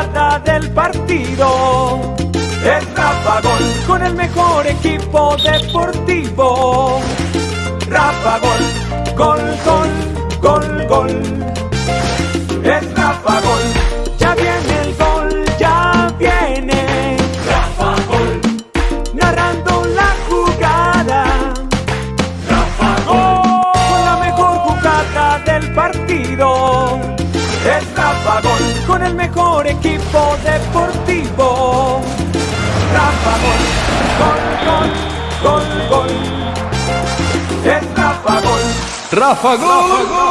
jugada del partido. Es Rafa Gol con el mejor equipo deportivo. Rafa Gol, gol, gol, gol, gol. El mejor equipo deportivo. Rafa Gol, gol, gol, gol, gol. Es Rafa Gol. Rafa Gol.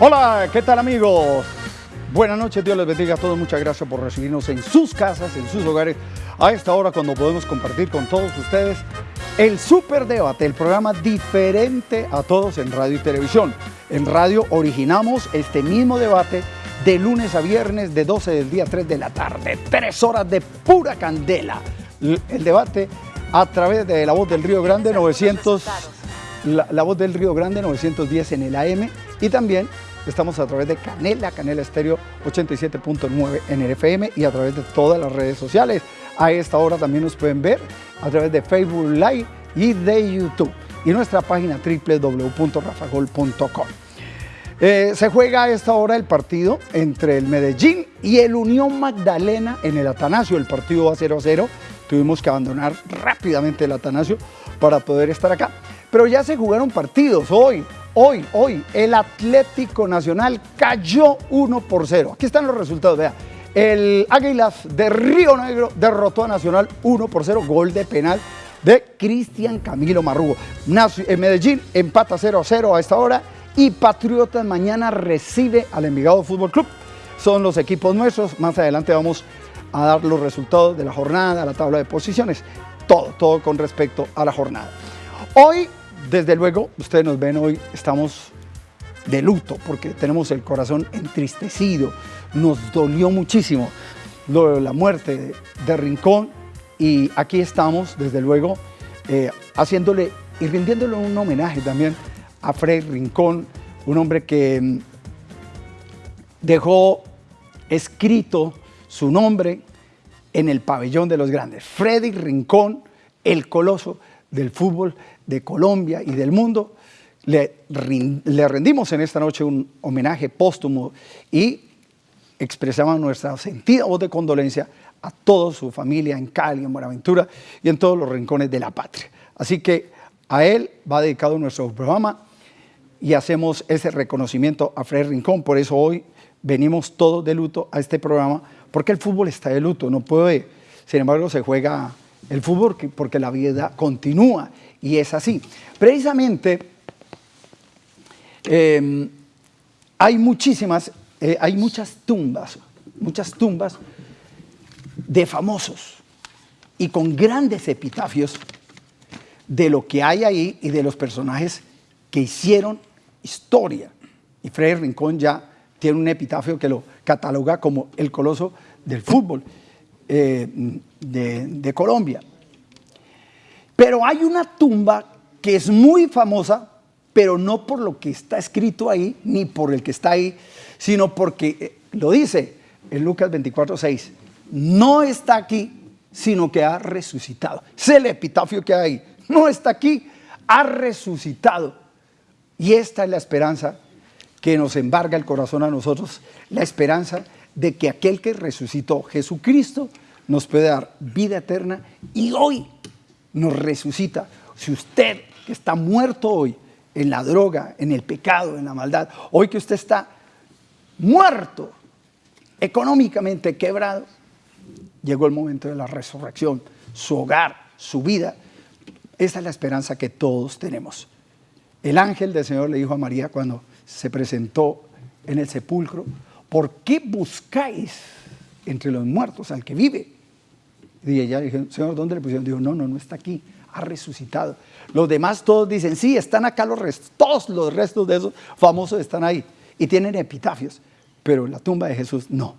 Hola, ¿qué tal amigos? Buenas noches, Dios les bendiga a todos. Muchas gracias por recibirnos en sus casas, en sus hogares, a esta hora cuando podemos compartir con todos ustedes el Super Debate, el programa diferente a todos en radio y televisión. En radio originamos este mismo debate de lunes a viernes de 12 del día a 3 de la tarde. Tres horas de pura candela. El debate a través de la voz del Río Grande 900, la, la voz del Río Grande 910 en el AM y también estamos a través de Canela, Canela Estéreo 87.9 en el FM y a través de todas las redes sociales. A esta hora también nos pueden ver a través de Facebook Live y de YouTube y nuestra página www.rafagol.com. Eh, se juega a esta hora el partido entre el Medellín y el Unión Magdalena en el Atanasio. El partido va 0 a 0. Tuvimos que abandonar rápidamente el Atanasio para poder estar acá. Pero ya se jugaron partidos hoy. Hoy, hoy, el Atlético Nacional cayó 1 por 0. Aquí están los resultados, vea. El Águilas de Río Negro derrotó a Nacional 1 por 0, gol de penal de Cristian Camilo Marrugo. En Medellín empata 0 a 0 a esta hora y Patriotas mañana recibe al Envigado Fútbol Club. Son los equipos nuestros. Más adelante vamos a dar los resultados de la jornada, la tabla de posiciones, todo, todo con respecto a la jornada. Hoy desde luego, ustedes nos ven hoy, estamos de luto porque tenemos el corazón entristecido. Nos dolió muchísimo la muerte de, Rincón y aquí estamos, desde luego, eh, haciéndole y rindiéndole un homenaje también a Fred Rincón, un hombre que mm, dejó escrito su nombre en el pabellón de los grandes. Freddy Rincón, el coloso del fútbol de Colombia y del mundo, le, le rendimos en esta noche un homenaje póstumo y expresamos nuestra sentida voz de condolencia a toda su familia en Cali, en Buenaventura y en todos los rincones de la patria. Así que a él va dedicado nuestro programa y hacemos ese reconocimiento a Fred Rincón. Por eso hoy venimos todos de luto a este programa, porque el fútbol está de luto, no puede, sin embargo se juega el fútbol porque la vida continúa y es así. Precisamente em, hay muchísimas, eh, hay muchas tumbas, muchas tumbas de famosos y con grandes epitafios de lo que hay ahí y de los personajes que hicieron historia. Y Freddy Rincón ya tiene un epitafio que lo cataloga como el coloso del fútbol eh, de, de Colombia. Pero hay una tumba que es muy famosa, pero no por lo que está escrito ahí, ni por el que está ahí, sino porque eh, lo dice en Lucas 24, 6. No está aquí, sino que ha resucitado. Es el epitafio que hay. No está aquí, ha resucitado. Y esta es la esperanza que nos embarga el corazón a nosotros, la esperanza de que aquel que resucitó, Jesucristo, nos puede dar vida eterna y hoy nos resucita. Si usted que está muerto hoy en la droga, en el pecado, en la maldad, hoy que usted está muerto, económicamente quebrado, llegó el momento de la resurrección, su hogar, su vida. Esa es la esperanza que todos tenemos. El ángel del Señor le dijo a María cuando se presentó en el sepulcro, ¿por qué buscáis entre los muertos al que vive? Y ella dijo, Señor, ¿dónde le pusieron? Dijo, no, no, no está aquí, ha resucitado. Los demás todos dicen, sí, están acá los restos, todos los restos de esos famosos están ahí y tienen epitafios, pero la tumba de Jesús no,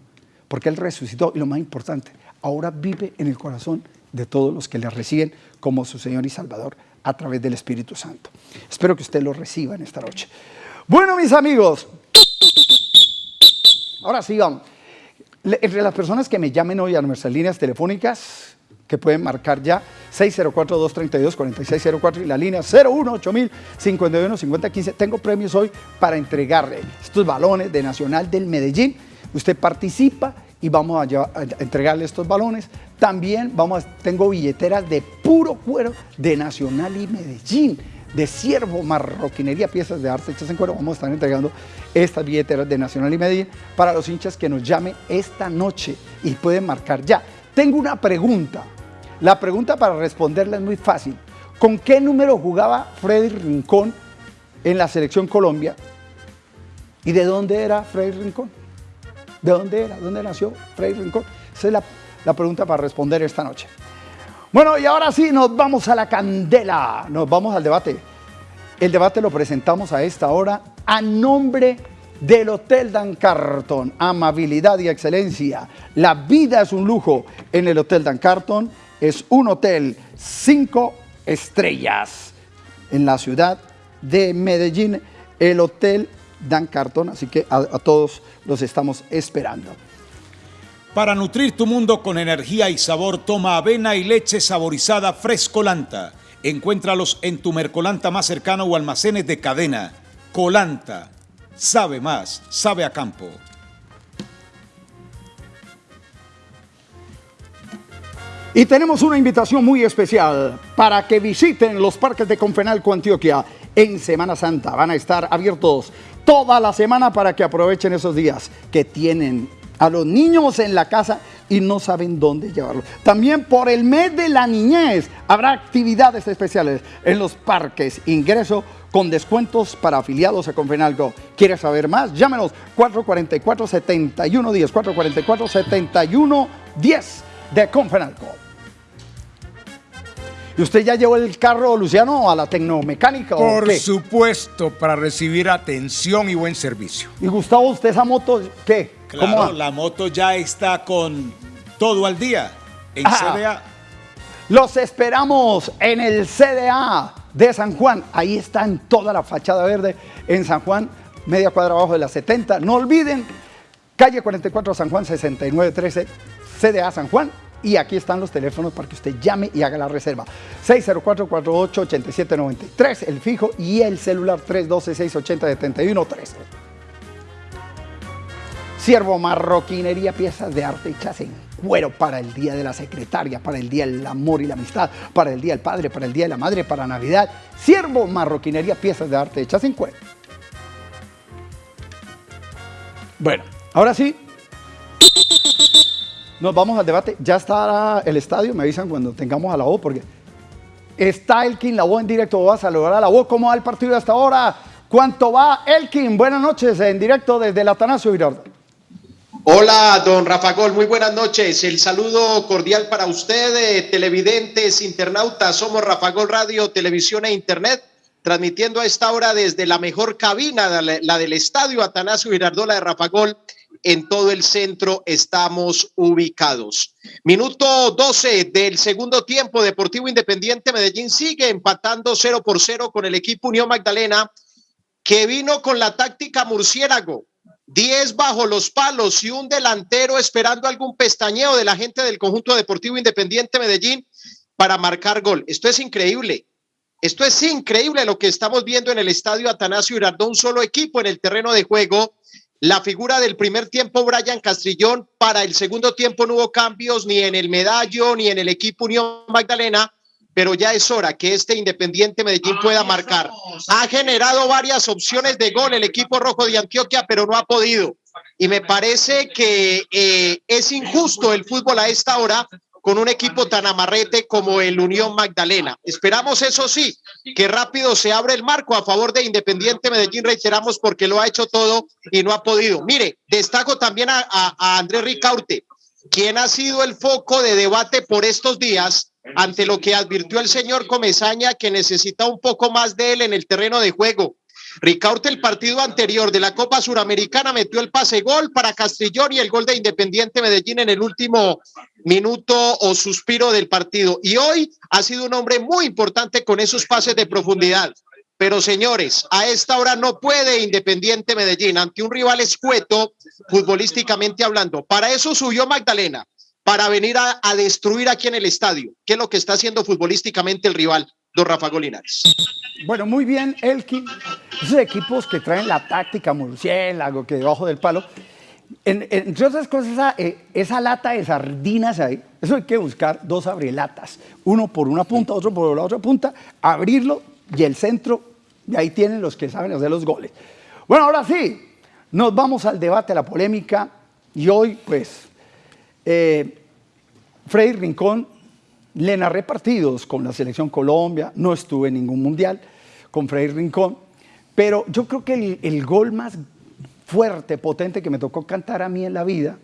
porque Él resucitó y lo más importante, ahora vive en el corazón de todos los que le reciben como su Señor y Salvador a través del Espíritu Santo. Espero que usted lo reciba en esta noche. Bueno, mis amigos, ahora sí. Entre las personas que me llamen hoy a nuestras líneas telefónicas, que pueden marcar ya 604-232-4604 y la línea 018-51-5015. Tengo premios hoy para entregarle estos balones de Nacional del Medellín. Usted participa y vamos a, entregarle estos balones. También vamos tengo billeteras de puro cuero de Nacional y Medellín de Siervo Marroquinería, piezas de arte hechas en cuero. Vamos a estar entregando estas billeteras de Nacional y Medellín para los hinchas que nos llamen esta noche y pueden marcar ya. Tengo una pregunta. La pregunta para responderla es muy fácil. ¿Con qué número jugaba Freddy Rincón en la selección Colombia? ¿Y de dónde era Freddy Rincón? ¿De dónde era? ¿Dónde nació Freddy Rincón? Esa es la, la pregunta para responder esta noche. Bueno, y ahora sí, nos vamos a la candela, nos vamos al debate. El debate lo presentamos a esta hora a nombre del Hotel Dan Carton. Amabilidad y excelencia. La vida es un lujo en el Hotel Dan Carton. Es un hotel cinco estrellas en la ciudad de Medellín, el Hotel Dan Carton. Así que a, a todos los estamos esperando. Para nutrir tu mundo con energía y sabor, toma avena y leche saborizada Frescolanta. Encuéntralos en tu Mercolanta más cercano o almacenes de cadena. Colanta. Sabe más, sabe a campo. Y tenemos una invitación muy especial para que visiten los parques de Confenalco Antioquia en Semana Santa. Van a estar abiertos toda la semana para que aprovechen esos días que tienen a los niños en la casa y no saben dónde llevarlo. También por el mes de la niñez habrá actividades especiales en los parques. Ingreso con descuentos para afiliados a Confenalco. ¿Quieres saber más? Llámenos 444-7110, 444-7110 de Confenalco. ¿Y usted ya llevó el carro, Luciano, a la tecnomecánica? Por supuesto, para recibir atención y buen servicio. ¿Y Gustavo, usted esa moto qué? Claro, la moto ya está con todo al día en CDA. Los esperamos en el CDA de San Juan. Ahí está en toda la fachada verde en San Juan, media cuadra abajo de la 70. No olviden, calle 44 San Juan 6913, CDA San Juan. Y aquí están los teléfonos para que usted llame y haga la reserva. 604-48-8793, el fijo, y el celular 312-680-7113. Siervo Marroquinería, piezas de arte hechas en cuero para el Día de la Secretaria, para el Día del Amor y la Amistad, para el Día del Padre, para el Día de la Madre, para Navidad. Siervo Marroquinería, piezas de arte hechas en cuero. Bueno, ahora sí, nos vamos al debate. Ya está el estadio, me avisan cuando tengamos a la voz, porque está Elkin, la voz en directo, va a saludar a la voz. ¿Cómo va el partido hasta ahora? ¿Cuánto va Elkin? Buenas noches, en directo desde el Atanasio Girardot. Hola, don Rafa Gol, muy buenas noches. El saludo cordial para usted, televidentes, internautas. Somos Rafa Gol Radio, Televisión e Internet, transmitiendo a esta hora desde la mejor cabina, la del estadio Atanasio Girardola de Rafa Gol. En todo el centro estamos ubicados. Minuto 12 del segundo tiempo, Deportivo Independiente Medellín sigue empatando 0 por 0 con el equipo Unión Magdalena, que vino con la táctica murciélago 10 bajo los palos y un delantero esperando algún pestañeo de la gente del conjunto deportivo independiente Medellín para marcar gol. Esto es increíble. Esto es increíble lo que estamos viendo en el estadio Atanasio Girardot, un solo equipo en el terreno de juego. La figura del primer tiempo, Brian Castrillón, para el segundo tiempo no hubo cambios ni en el medallo ni en el equipo Unión Magdalena pero ya es hora que este Independiente Medellín pueda marcar. Ha generado varias opciones de gol el equipo rojo de Antioquia, pero no ha podido. Y me parece que eh, es injusto el fútbol a esta hora con un equipo tan amarrete como el Unión Magdalena. Esperamos, eso sí, que rápido se abre el marco a favor de Independiente Medellín, reiteramos, porque lo ha hecho todo y no ha podido. Mire, destaco también a, a Andrés Ricaurte, quien ha sido el foco de debate por estos días ante lo que advirtió el señor Comezaña que necesita un poco más de él en el terreno de juego. Ricaurte el partido anterior de la Copa Suramericana metió el pase gol para Castrillón y el gol de Independiente Medellín en el último minuto o suspiro del partido. Y hoy ha sido un hombre muy importante con esos pases de profundidad. Pero señores, a esta hora no puede Independiente Medellín ante un rival escueto, futbolísticamente hablando. Para eso subió Magdalena, para venir a, a destruir aquí en el estadio. ¿Qué es lo que está haciendo futbolísticamente el rival? Don Rafa Golinares. Bueno, muy bien, Elkin. Esos equipos que traen la táctica murciélago, que debajo del palo. En, entre otras cosas, esa, eh, esa, lata de sardinas ahí, eso hay que buscar dos abrilatas, uno por una punta, otro por la otra punta, abrirlo y el centro, y ahí tienen los que saben hacer los goles. Bueno, ahora sí, nos vamos al debate, a la polémica, y hoy, pues, eh, Freddy Rincón le narré partidos con la Selección Colombia, no estuve en ningún mundial con Freddy Rincón, pero yo creo que el, gol más fuerte, potente que me tocó cantar a mí en la vida,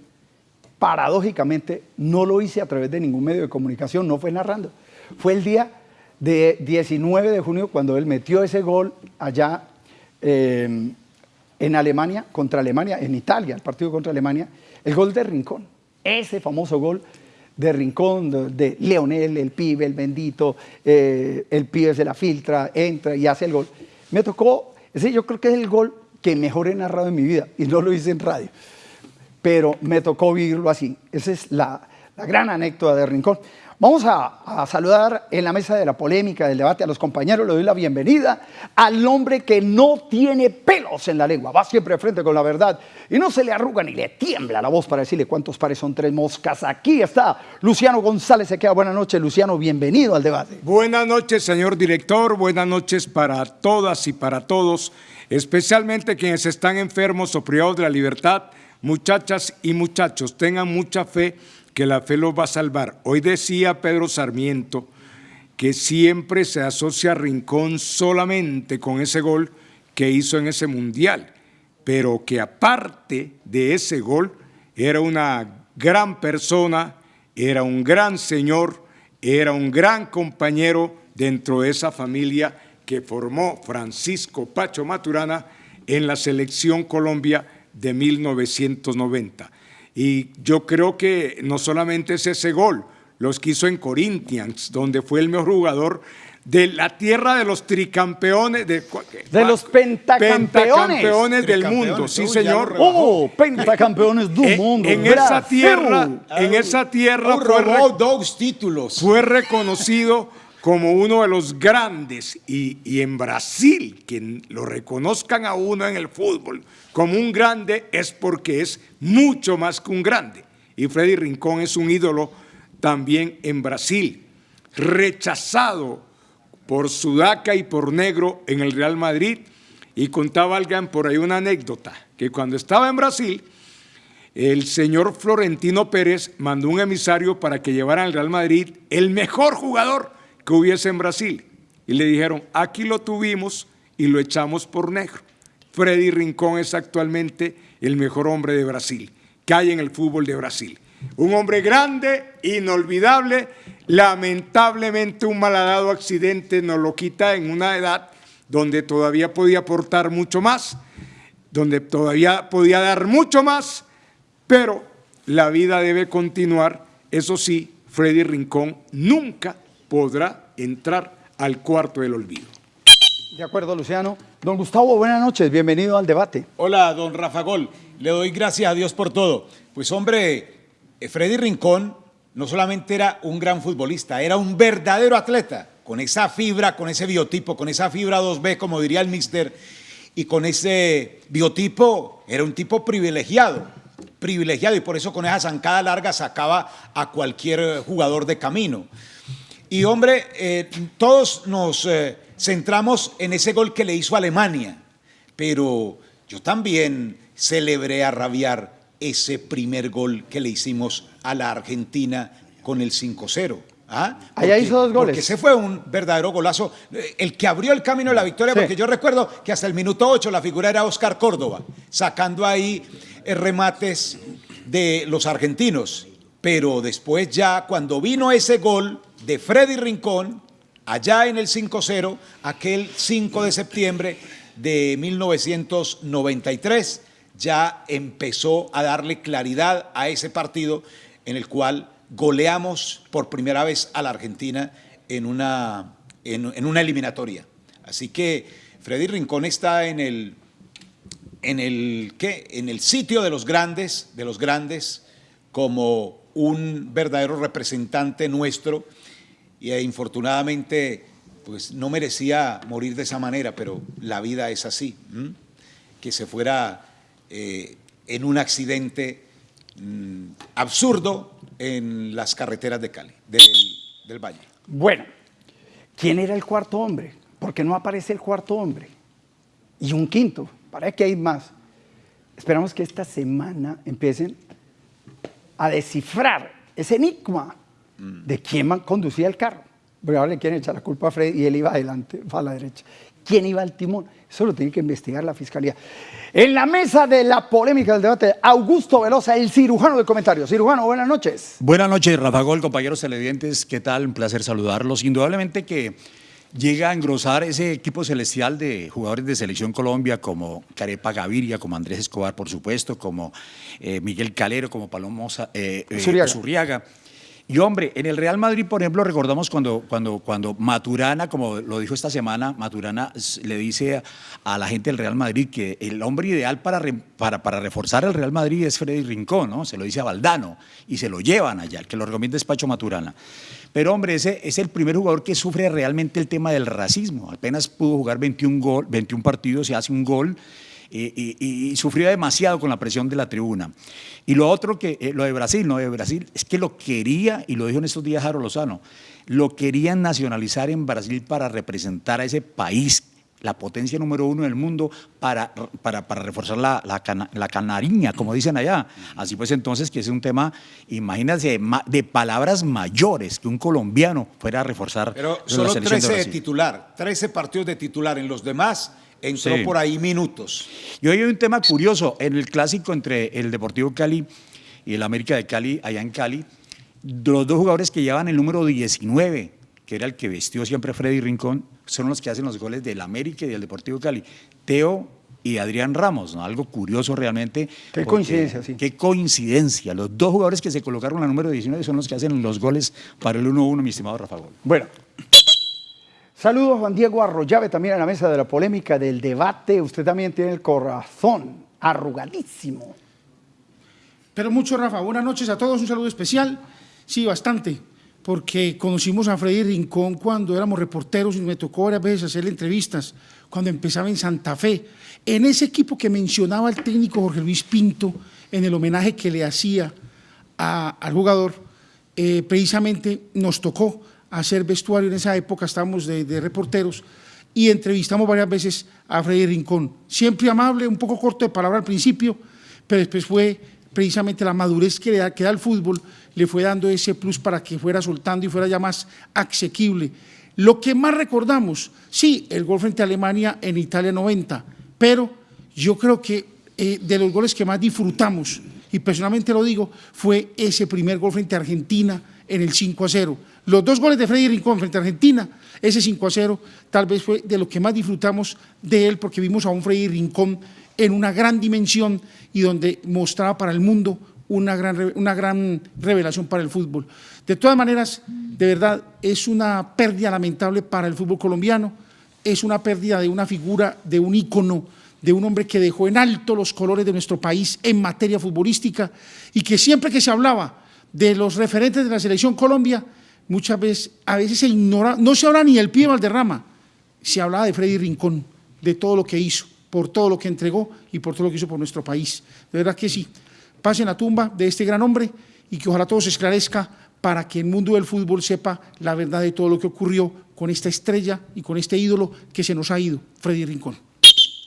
paradójicamente no lo hice a través de ningún medio de comunicación, no fue narrando. Fue el día de 19 de junio cuando él metió ese gol allá eh, en Alemania, contra Alemania, en Italia, el partido contra Alemania, el gol de Rincón. Ese famoso gol de Rincón, de, Leonel, el pibe, el bendito, eh, el pibe se la filtra, entra y hace el gol. Me tocó, ese yo creo que es el gol que mejor he narrado en mi vida y no lo hice en radio, pero me tocó vivirlo así. Esa es la, la gran anécdota de Rincón. Vamos a, saludar en la mesa de la polémica, del debate a los compañeros. Le doy la bienvenida al hombre que no tiene pelos en la lengua. Va siempre frente con la verdad y no se le arruga ni le tiembla la voz para decirle cuántos pares son tres moscas. Aquí está Luciano González. Se queda buenas noches, Luciano. Bienvenido al debate. Buenas noches, señor director. Buenas noches para todas y para todos, especialmente quienes están enfermos o privados de la libertad. Muchachas y muchachos, tengan mucha fe que la fe los va a salvar. Hoy decía Pedro Sarmiento que siempre se asocia a Rincón solamente con ese gol que hizo en ese mundial, pero que aparte de ese gol era una gran persona, era un gran señor, era un gran compañero dentro de esa familia que formó Francisco Pacho Maturana en la selección Colombia de 1990. Y yo creo que no solamente es ese gol, los que hizo en Corinthians, donde fue el mejor jugador de la tierra de los tricampeones, de, de los pentacampeones, pentacampeones del mundo, sí señor. Oh, pentacampeones del mundo. En, en esa tierra, en esa tierra fue, dos títulos. Fue reconocido como uno de los grandes y, y, en Brasil, que lo reconozcan a uno en el fútbol como un grande es porque es mucho más que un grande. Y Freddy Rincón es un ídolo también en Brasil, rechazado por Sudaca y por Negro en el Real Madrid. Y contaba alguien por ahí una anécdota, que cuando estaba en Brasil, el señor Florentino Pérez mandó un emisario para que llevara al Real Madrid el mejor jugador que hubiese en Brasil. Y le dijeron, aquí lo tuvimos y lo echamos por negro. Freddy Rincón es actualmente el mejor hombre de Brasil, que hay en el fútbol de Brasil. Un hombre grande, inolvidable, lamentablemente un malhadado accidente nos lo quita en una edad donde todavía podía aportar mucho más, donde todavía podía dar mucho más, pero la vida debe continuar. Eso sí, Freddy Rincón nunca podrá entrar al cuarto del olvido. De acuerdo, Luciano. Don Gustavo, buenas noches, bienvenido al debate. Hola, don Rafa Gol. Le doy gracias a Dios por todo. Pues hombre, eh, Freddy Rincón no solamente era un gran futbolista, era un verdadero atleta, con esa fibra, con ese biotipo, con esa fibra 2B, como diría el mister, y con ese biotipo era un tipo privilegiado, privilegiado, y por eso con esa zancada larga sacaba a cualquier jugador de camino. Y hombre, eh, todos nos... Eh, centramos en ese gol que le hizo Alemania, pero yo también celebré a rabiar ese primer gol que le hicimos a la Argentina con el 5-0. ¿Ah? Allá hizo dos goles. Porque ese fue un verdadero golazo, el que abrió el camino de la victoria, sí. porque yo recuerdo que hasta el minuto 8 la figura era Oscar Córdoba, sacando ahí eh, remates de los argentinos. Pero después ya, cuando vino ese gol de Freddy Rincón, allá en el 5-0, aquel 5 de septiembre de 1993 ya empezó a darle claridad a ese partido en el cual goleamos por primera vez a la Argentina en una, en, una eliminatoria. Así que Freddy Rincón está en el, en el, ¿qué? en el sitio de los grandes, de los grandes, como un verdadero representante nuestro y eh, infortunadamente pues no merecía morir de esa manera, pero la vida es así, que se fuera eh, en un accidente mm, absurdo en las carreteras de Cali, del, del Valle. Bueno, ¿quién era el cuarto hombre? Porque no aparece el cuarto hombre. Y un quinto, para que hay más. Esperamos que esta semana empiecen a descifrar ese enigma de quién conducía el carro. Porque ahora le quieren echar la culpa a Fred y él iba adelante, a la derecha. ¿Quién iba al timón? Eso lo tiene que investigar la fiscalía. En la mesa de la polémica del debate, Augusto Velosa, el cirujano de comentarios. Cirujano, buenas noches. Buenas noches, Rafa Gol, compañeros televidentes. ¿Qué tal? Un placer saludarlos. Indudablemente que llega a engrosar ese equipo celestial de jugadores de Selección Colombia como Carepa Gaviria, como Andrés Escobar, por supuesto, como eh, Miguel Calero, como Palomo eh, eh Zurriaga. Y hombre, en el Real Madrid, por ejemplo, recordamos cuando, cuando, cuando Maturana, como lo dijo esta semana, Maturana le dice a, la gente del Real Madrid que el hombre ideal para, para, para, reforzar el Real Madrid es Freddy Rincón, ¿no? Se lo dice a Valdano y se lo llevan allá, el que lo recomienda es Pacho Maturana. Pero hombre, ese es el primer jugador que sufre realmente el tema del racismo. Apenas pudo jugar 21, gol, 21 partidos y hace un gol. Y, sufrió demasiado con la presión de la tribuna. Y lo otro que, eh, lo de Brasil, no de Brasil, es que lo quería, y lo dijo en estos días Jaro Lozano, lo querían nacionalizar en Brasil para representar a ese país la potencia número uno del mundo para, para, reforzar la, la, canariña, como dicen allá. Así pues entonces que es un tema, imagínense, de palabras mayores que un colombiano fuera a reforzar. Pero solo 13 de, titular, 13 partidos de titular, en los demás entró por ahí minutos. Y hoy hay un tema curioso, en el clásico entre el Deportivo Cali y el América de Cali, allá en Cali, los dos jugadores que llevan el número 19, que era el que vestió siempre Freddy Rincón, son los que hacen los goles del América y del Deportivo Cali. Teo y Adrián Ramos, ¿no? algo curioso realmente. Qué coincidencia, sí. Qué coincidencia. Los dos jugadores que se colocaron la número 19 son los que hacen los goles para el 1-1, mi estimado Rafa Gol. Bueno, saludos Juan Diego Arroyave también a la mesa de la polémica del debate. Usted también tiene el corazón arrugadísimo. Pero mucho, Rafa. Buenas noches a todos, un saludo especial. Sí, bastante porque conocimos a Freddy Rincón cuando éramos reporteros y me tocó varias veces hacerle entrevistas, cuando empezaba en Santa Fe, en ese equipo que mencionaba el técnico Jorge Luis Pinto, en el homenaje que le hacía al jugador, eh, precisamente nos tocó hacer vestuario en esa época, estábamos de, reporteros, y entrevistamos varias veces a Freddy Rincón, siempre amable, un poco corto de palabra al principio, pero después fue precisamente la madurez que, le da el fútbol, le fue dando ese plus para que fuera soltando y fuera ya más asequible. Lo que más recordamos, sí, el gol frente a Alemania en Italia 90, pero yo creo que eh, de los goles que más disfrutamos, y personalmente lo digo, fue ese primer gol frente a Argentina en el 5 a 0. Los dos goles de Freddy Rincón frente a Argentina, ese 5 a 0, tal vez fue de lo que más disfrutamos de él, porque vimos a un Freddy Rincón en una gran dimensión y donde mostraba para el mundo una gran, una gran revelación para el fútbol. De todas maneras, de verdad, es una pérdida lamentable para el fútbol colombiano, es una pérdida de una figura, de un ícono, de un hombre que dejó en alto los colores de nuestro país en materia futbolística y que siempre que se hablaba de los referentes de la selección Colombia, muchas veces, a veces se ignora, no se habla ni del pie Valderrama, se hablaba de Freddy Rincón, de todo lo que hizo por todo lo que entregó y por todo lo que hizo por nuestro país. De verdad que sí, pasen la tumba de este gran hombre y que ojalá todo se esclarezca para que el mundo del fútbol sepa la verdad de todo lo que ocurrió con esta estrella y con este ídolo que se nos ha ido, Freddy Rincón.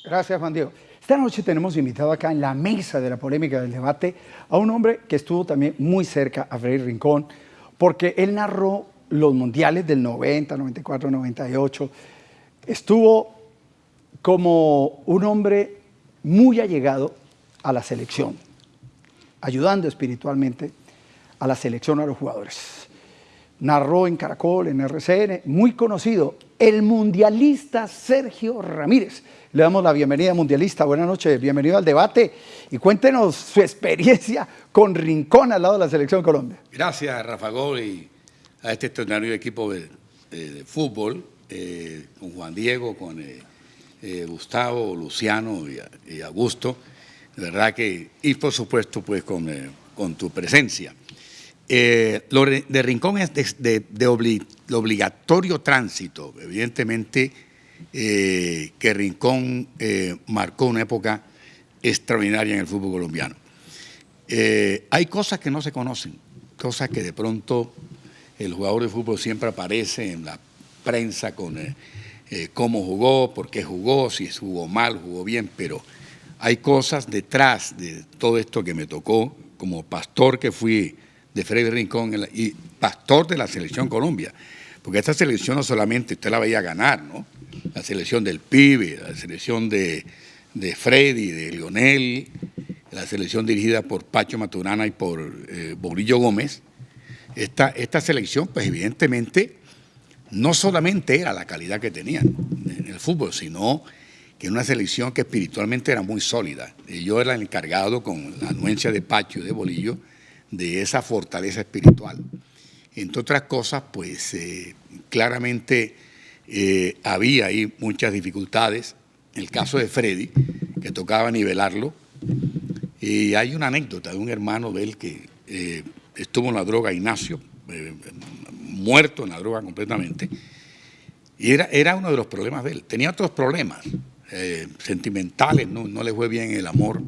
Gracias, Juan Diego. Esta noche tenemos invitado acá en la mesa de la polémica del debate a un hombre que estuvo también muy cerca a Freddy Rincón, porque él narró los mundiales del 90, 94, 98. Estuvo como un hombre muy allegado a la selección, ayudando espiritualmente a la selección, a los jugadores. Narró en Caracol, en RCN, muy conocido, el mundialista Sergio Ramírez. Le damos la bienvenida, mundialista. Buenas noches, bienvenido al debate y cuéntenos su experiencia con Rincón al lado de la Selección Colombia. Gracias, Rafa Gol, y a este extraordinario equipo de, fútbol, eh, con Juan Diego, con eh, eh, Gustavo, Luciano y, Augusto. Verdad que, y por supuesto, pues con, con tu presencia. Eh, lo de Rincón es de, obligatorio tránsito. Evidentemente eh, que Rincón eh, marcó una época extraordinaria en el fútbol colombiano. hay cosas que no se conocen, cosas que de pronto el jugador de fútbol siempre aparece en la prensa con cómo jugó, por qué jugó, si jugó mal, jugó bien, pero hay cosas detrás de todo esto que me tocó como pastor que fui de Freddy Rincón y pastor de la selección Colombia. Porque esta selección no solamente usted la veía ganar, ¿no? La selección del pibe, la selección de, de Freddy, de Lionel, la selección dirigida por Pacho Maturana y por eh, Borillo Gómez. Esta, esta selección, pues evidentemente, no solamente era la calidad que tenían en el fútbol, sino que era una selección que espiritualmente era muy sólida. yo era el encargado con la anuencia de Pacho y de Bolillo de esa fortaleza espiritual. Entre otras cosas, pues eh, claramente eh, había ahí muchas dificultades. El caso de Freddy, que tocaba nivelarlo, y hay una anécdota de un hermano de él que eh, estuvo en la droga, Ignacio, muerto en la droga completamente, y era, era uno de los problemas de él. Tenía otros problemas sentimentales, no, no, le fue bien el amor,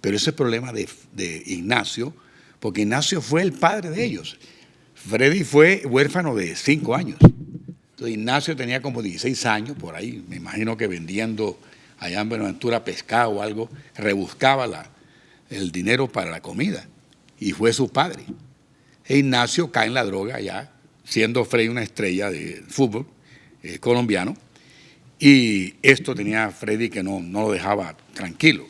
pero ese problema de Ignacio porque Ignacio fue el padre de ellos. Freddy fue huérfano de cinco años. Entonces Ignacio tenía como 16 años por ahí, me imagino que vendiendo allá en Buenaventura pescado o algo, rebuscaba la, el dinero para la comida. Y fue su padre. E Ignacio cae en la droga ya, siendo Freddy una estrella de fútbol eh, colombiano. Y esto tenía a Freddy que no, no lo dejaba tranquilo.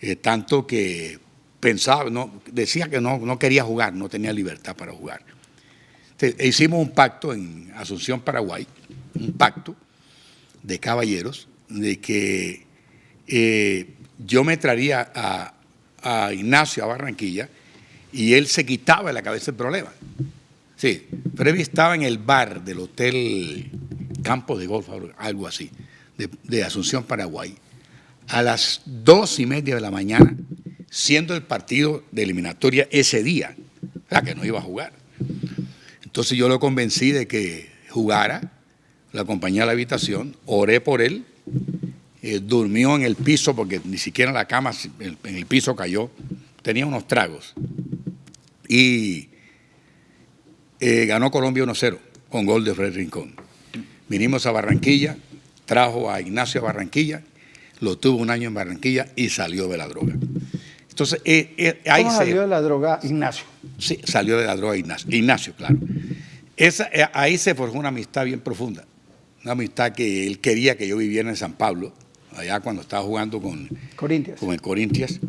Eh, tanto que pensaba, no, decía que no, no quería jugar, no tenía libertad para jugar. hicimos un pacto en Asunción, Paraguay, un pacto de caballeros, de que eh, yo me traería a, Ignacio a Barranquilla y él se quitaba de la cabeza el problema. Sí, Freddy estaba en el bar del Hotel Campo de Golf, algo así, de, de Asunción, Paraguay. A las dos y media de la mañana siendo el partido de eliminatoria ese día, la que no iba a jugar. Entonces yo lo convencí de que jugara, lo acompañé a la habitación, oré por él, eh, durmió en el piso porque ni siquiera la cama, en el piso cayó, tenía unos tragos. Y eh, ganó Colombia 1-0 con gol de Fred Rincón. Vinimos a Barranquilla, trajo a Ignacio a Barranquilla, lo tuvo un año en Barranquilla y salió de la droga. Entonces, eh, eh, ahí ¿Cómo salió de la droga Ignacio? Sí, salió de la droga Ignacio, Ignacio claro. Esa, eh, ahí se forjó una amistad bien profunda, una amistad que él quería que yo viviera en San Pablo, allá cuando estaba jugando con, Corintias. con el Corintias,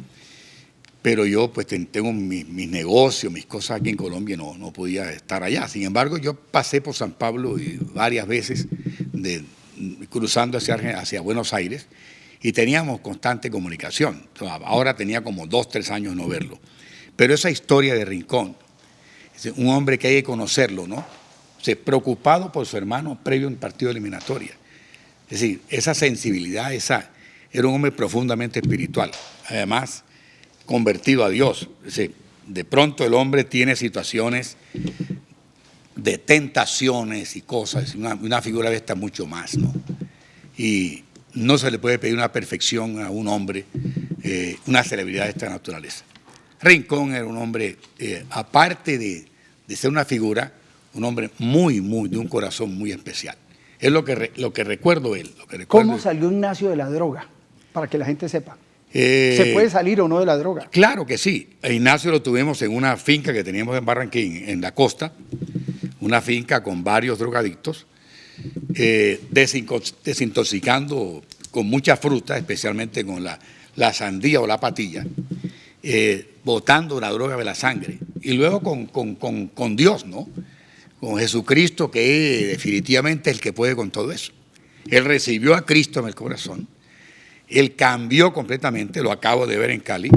pero yo pues tengo mis, negocios, mis cosas aquí en Colombia, no, no podía estar allá. Sin embargo, yo pasé por San Pablo varias veces de, cruzando hacia, hacia Buenos Aires y teníamos constante comunicación. Ahora tenía como dos, tres años no verlo. Pero esa historia de Rincón, un hombre que hay que conocerlo, ¿no? Se preocupado por su hermano previo a un partido eliminatoria. Es decir, esa sensibilidad, esa, era un hombre profundamente espiritual. Además, convertido a Dios. Es decir, de pronto el hombre tiene situaciones de tentaciones y cosas, una, una figura de esta mucho más, ¿no? Y no se le puede pedir una perfección a un hombre, eh, una celebridad de esta naturaleza. Rincón era un hombre, eh, aparte de, ser una figura, un hombre muy, muy, de un corazón muy especial. Es lo que, lo que recuerdo él. ¿Cómo salió Ignacio de la droga? Para que la gente sepa. Eh, ¿Se puede salir o no de la droga? Claro que sí. Ignacio lo tuvimos en una finca que teníamos en Barranquín, en la costa, una finca con varios drogadictos eh, desintoxicando con mucha fruta, especialmente con la, sandía o la patilla, eh, botando la droga de la sangre. Y luego con, Dios, ¿no? con Jesucristo, que definitivamente es el que puede con todo eso. Él recibió a Cristo en el corazón, él cambió completamente, lo acabo de ver en Cali,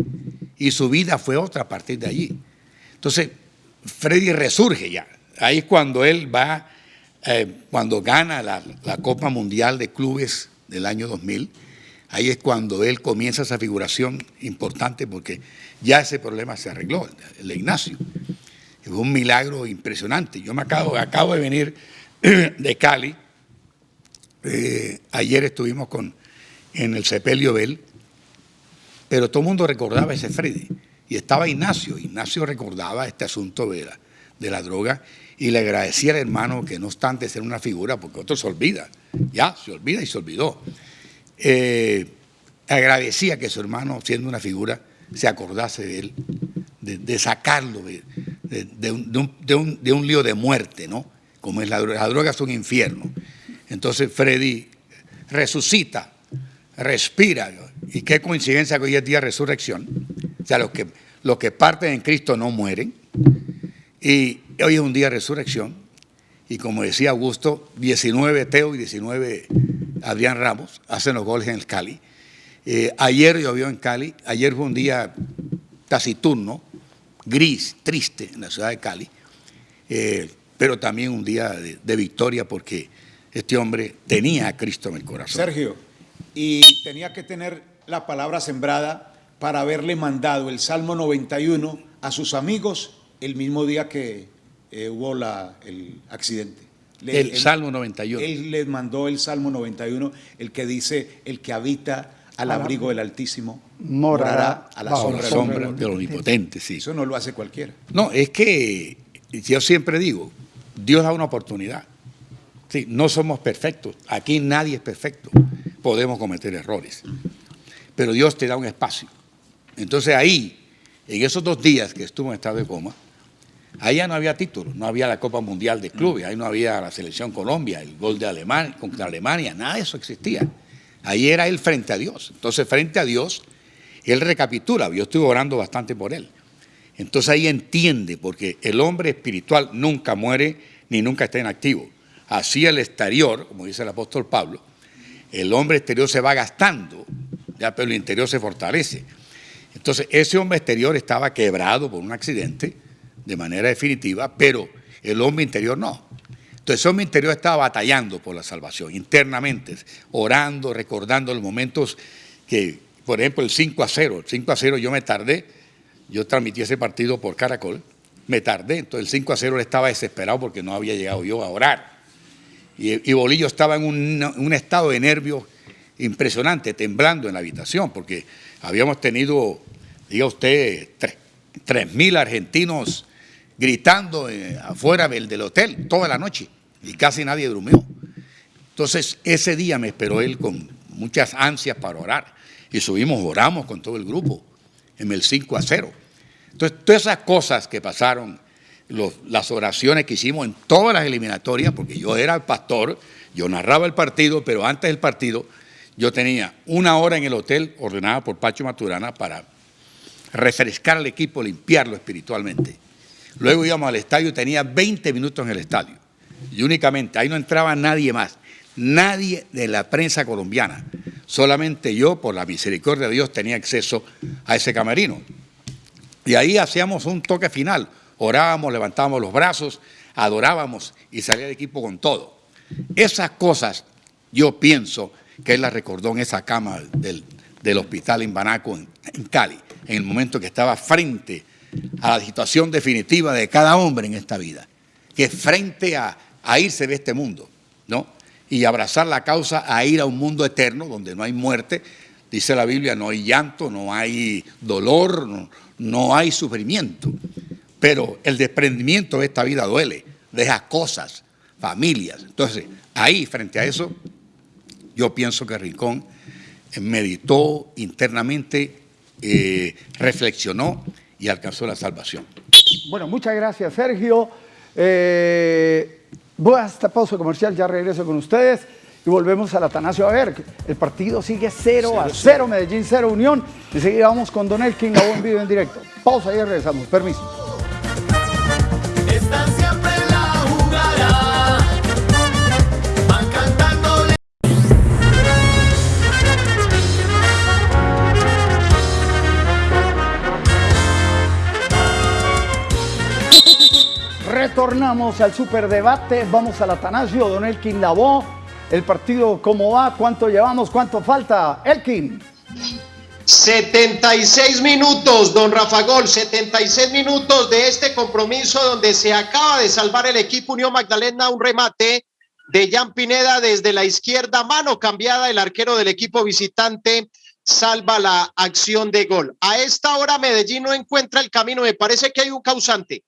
y su vida fue otra a partir de allí. Entonces, Freddy resurge ya. Ahí es cuando él va, eh, cuando gana la, Copa Mundial de Clubes del año 2000, ahí es cuando él comienza esa figuración importante porque ya ese problema se arregló, el de Ignacio. Es un milagro impresionante. Yo me acabo, de venir de Cali. Eh, ayer estuvimos con, en el Sepelio Bell, pero todo el mundo recordaba ese Freddy. Y estaba Ignacio. Ignacio recordaba este asunto de de la droga y le agradecía al hermano que no obstante ser una figura, porque otro se olvida, ya se olvida y se olvidó. Eh, agradecía que su hermano, siendo una figura, se acordase de él, de, sacarlo de, un, lío de muerte, ¿no? Como es la droga, la droga es un infierno. Entonces Freddy resucita, respira, y qué coincidencia que hoy es día de resurrección, o sea, los que, los que parten en Cristo no mueren, y hoy es un día de resurrección, y como decía Augusto, 19 Teo y 19 Adrián Ramos hacen los goles en el Cali. Eh, ayer llovió en Cali, ayer fue un día taciturno, gris, triste en la ciudad de Cali, eh, pero también un día de, victoria porque este hombre tenía a Cristo en el corazón. Sergio, y tenía que tener la palabra sembrada para haberle mandado el Salmo 91 a sus amigos el mismo día que eh, hubo la, el accidente. el Salmo 91. Él les mandó el Salmo 91, el que dice, el que habita al abrigo del Altísimo, morará a la sombra, sombra del Omnipotente. Sí. Eso no lo hace cualquiera. No, es que yo siempre digo, Dios da una oportunidad. Sí, no somos perfectos, aquí nadie es perfecto, podemos cometer errores, pero Dios te da un espacio. Entonces ahí, en esos dos días que estuvo en estado de coma, ahí ya no había título, no había la Copa Mundial de Clubes, ahí no había la Selección Colombia, el gol de Alemania contra Alemania, nada de eso existía. Ahí era él frente a Dios. Entonces, frente a Dios, él recapitula. Yo estuve orando bastante por él. Entonces ahí entiende, porque el hombre espiritual nunca muere ni nunca está inactivo. Así el exterior, como dice el apóstol Pablo, el hombre exterior se va gastando, ya, pero el interior se fortalece. Entonces ese hombre exterior estaba quebrado por un accidente de manera definitiva, pero el hombre interior no. Entonces, ese hombre interior estaba batallando por la salvación, internamente, orando, recordando los momentos que, por ejemplo, el 5 a 0. El 5 a 0 yo me tardé, yo transmití ese partido por Caracol, me tardé, entonces el 5 a 0 él estaba desesperado porque no había llegado yo a orar. Y, Bolillo estaba en un, estado de nervios impresionante, temblando en la habitación, porque habíamos tenido, diga usted, tres mil argentinos gritando eh, afuera del, hotel toda la noche y casi nadie durmió. Entonces ese día me esperó él con muchas ansias para orar y subimos, oramos con todo el grupo en el 5 a 0. Entonces todas esas cosas que pasaron, las oraciones que hicimos en todas las eliminatorias, porque yo era el pastor, yo narraba el partido, pero antes del partido yo tenía una hora en el hotel ordenada por Pacho Maturana para refrescar al equipo, limpiarlo espiritualmente. Luego íbamos al estadio tenía 20 minutos en el estadio. Y únicamente, ahí no entraba nadie más, nadie de la prensa colombiana. Solamente yo, por la misericordia de Dios, tenía acceso a ese camerino. Y ahí hacíamos un toque final. Orábamos, levantábamos los brazos, adorábamos y salía el equipo con todo. Esas cosas yo pienso que él las recordó en esa cama del, hospital en Banaco, en, en Cali, en el momento que estaba frente a la situación definitiva de cada hombre en esta vida, que frente a, irse de este mundo, ¿no? Y abrazar la causa a ir a un mundo eterno donde no hay muerte, dice la Biblia, no hay llanto, no hay dolor, no, no hay sufrimiento. Pero el desprendimiento de esta vida duele, deja cosas, familias. Entonces, ahí, frente a eso, yo pienso que Rincón meditó internamente, eh, reflexionó y alcanzó la salvación. Bueno, muchas gracias, Sergio. Eh, voy a esta pausa comercial, ya regreso con ustedes y volvemos al Atanasio a ver. El partido sigue 0 a 0, Medellín 0 Unión. Enseguida vamos con Don Elkin, a buen video en directo. Pausa y regresamos. Permiso. Retornamos al superdebate. Vamos al Atanasio, don Elkin Lavó. El partido, ¿cómo va? ¿Cuánto llevamos? ¿Cuánto falta? Elkin. 76 minutos, don Rafa Gol, 76 minutos de este compromiso donde se acaba de salvar el equipo Unión Magdalena un remate de Jan Pineda desde la izquierda, mano cambiada, el arquero del equipo visitante salva la acción de gol. A esta hora Medellín no encuentra el camino, me parece que hay un causante.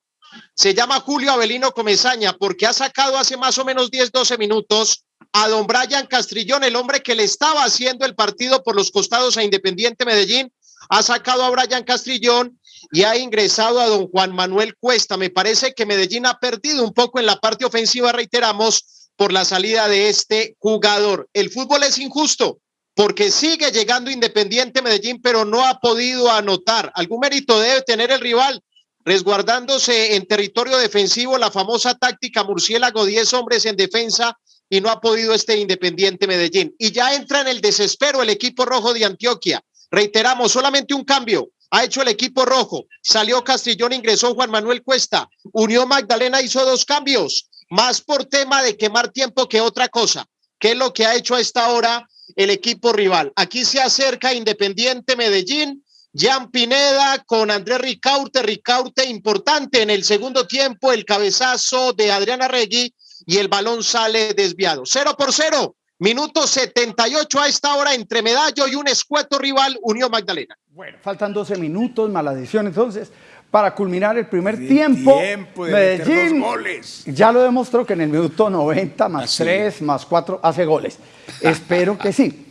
Se llama Julio Avelino Comezaña porque ha sacado hace más o menos 10, 12 minutos a don Brian Castrillón, el hombre que le estaba haciendo el partido por los costados a Independiente Medellín, ha sacado a Brian Castrillón y ha ingresado a don Juan Manuel Cuesta. Me parece que Medellín ha perdido un poco en la parte ofensiva, reiteramos, por la salida de este jugador. El fútbol es injusto porque sigue llegando Independiente Medellín, pero no ha podido anotar. Algún mérito debe tener el rival, resguardándose en territorio defensivo la famosa táctica murciélago, 10 hombres en defensa y no ha podido este Independiente Medellín. Y ya entra en el desespero el equipo rojo de Antioquia. Reiteramos, solamente un cambio ha hecho el equipo rojo. Salió Castrillón, ingresó Juan Manuel Cuesta. Unión Magdalena hizo dos cambios, más por tema de quemar tiempo que otra cosa. ¿Qué es lo que ha hecho a esta hora el equipo rival? Aquí se acerca Independiente Medellín. Jan Pineda con Andrés Ricaurte, Ricaurte importante en el segundo tiempo, el cabezazo de Adriana Regui y el balón sale desviado. Cero por cero, minuto 78 a esta hora entre Medallo y un escueto rival, Unión Magdalena. Bueno, faltan 12 minutos, mala decisión entonces. Para culminar el primer tiempo, Medellín goles. ya lo demostró que en el minuto 90 más Así. 3 más 4 hace goles. Espero que sí.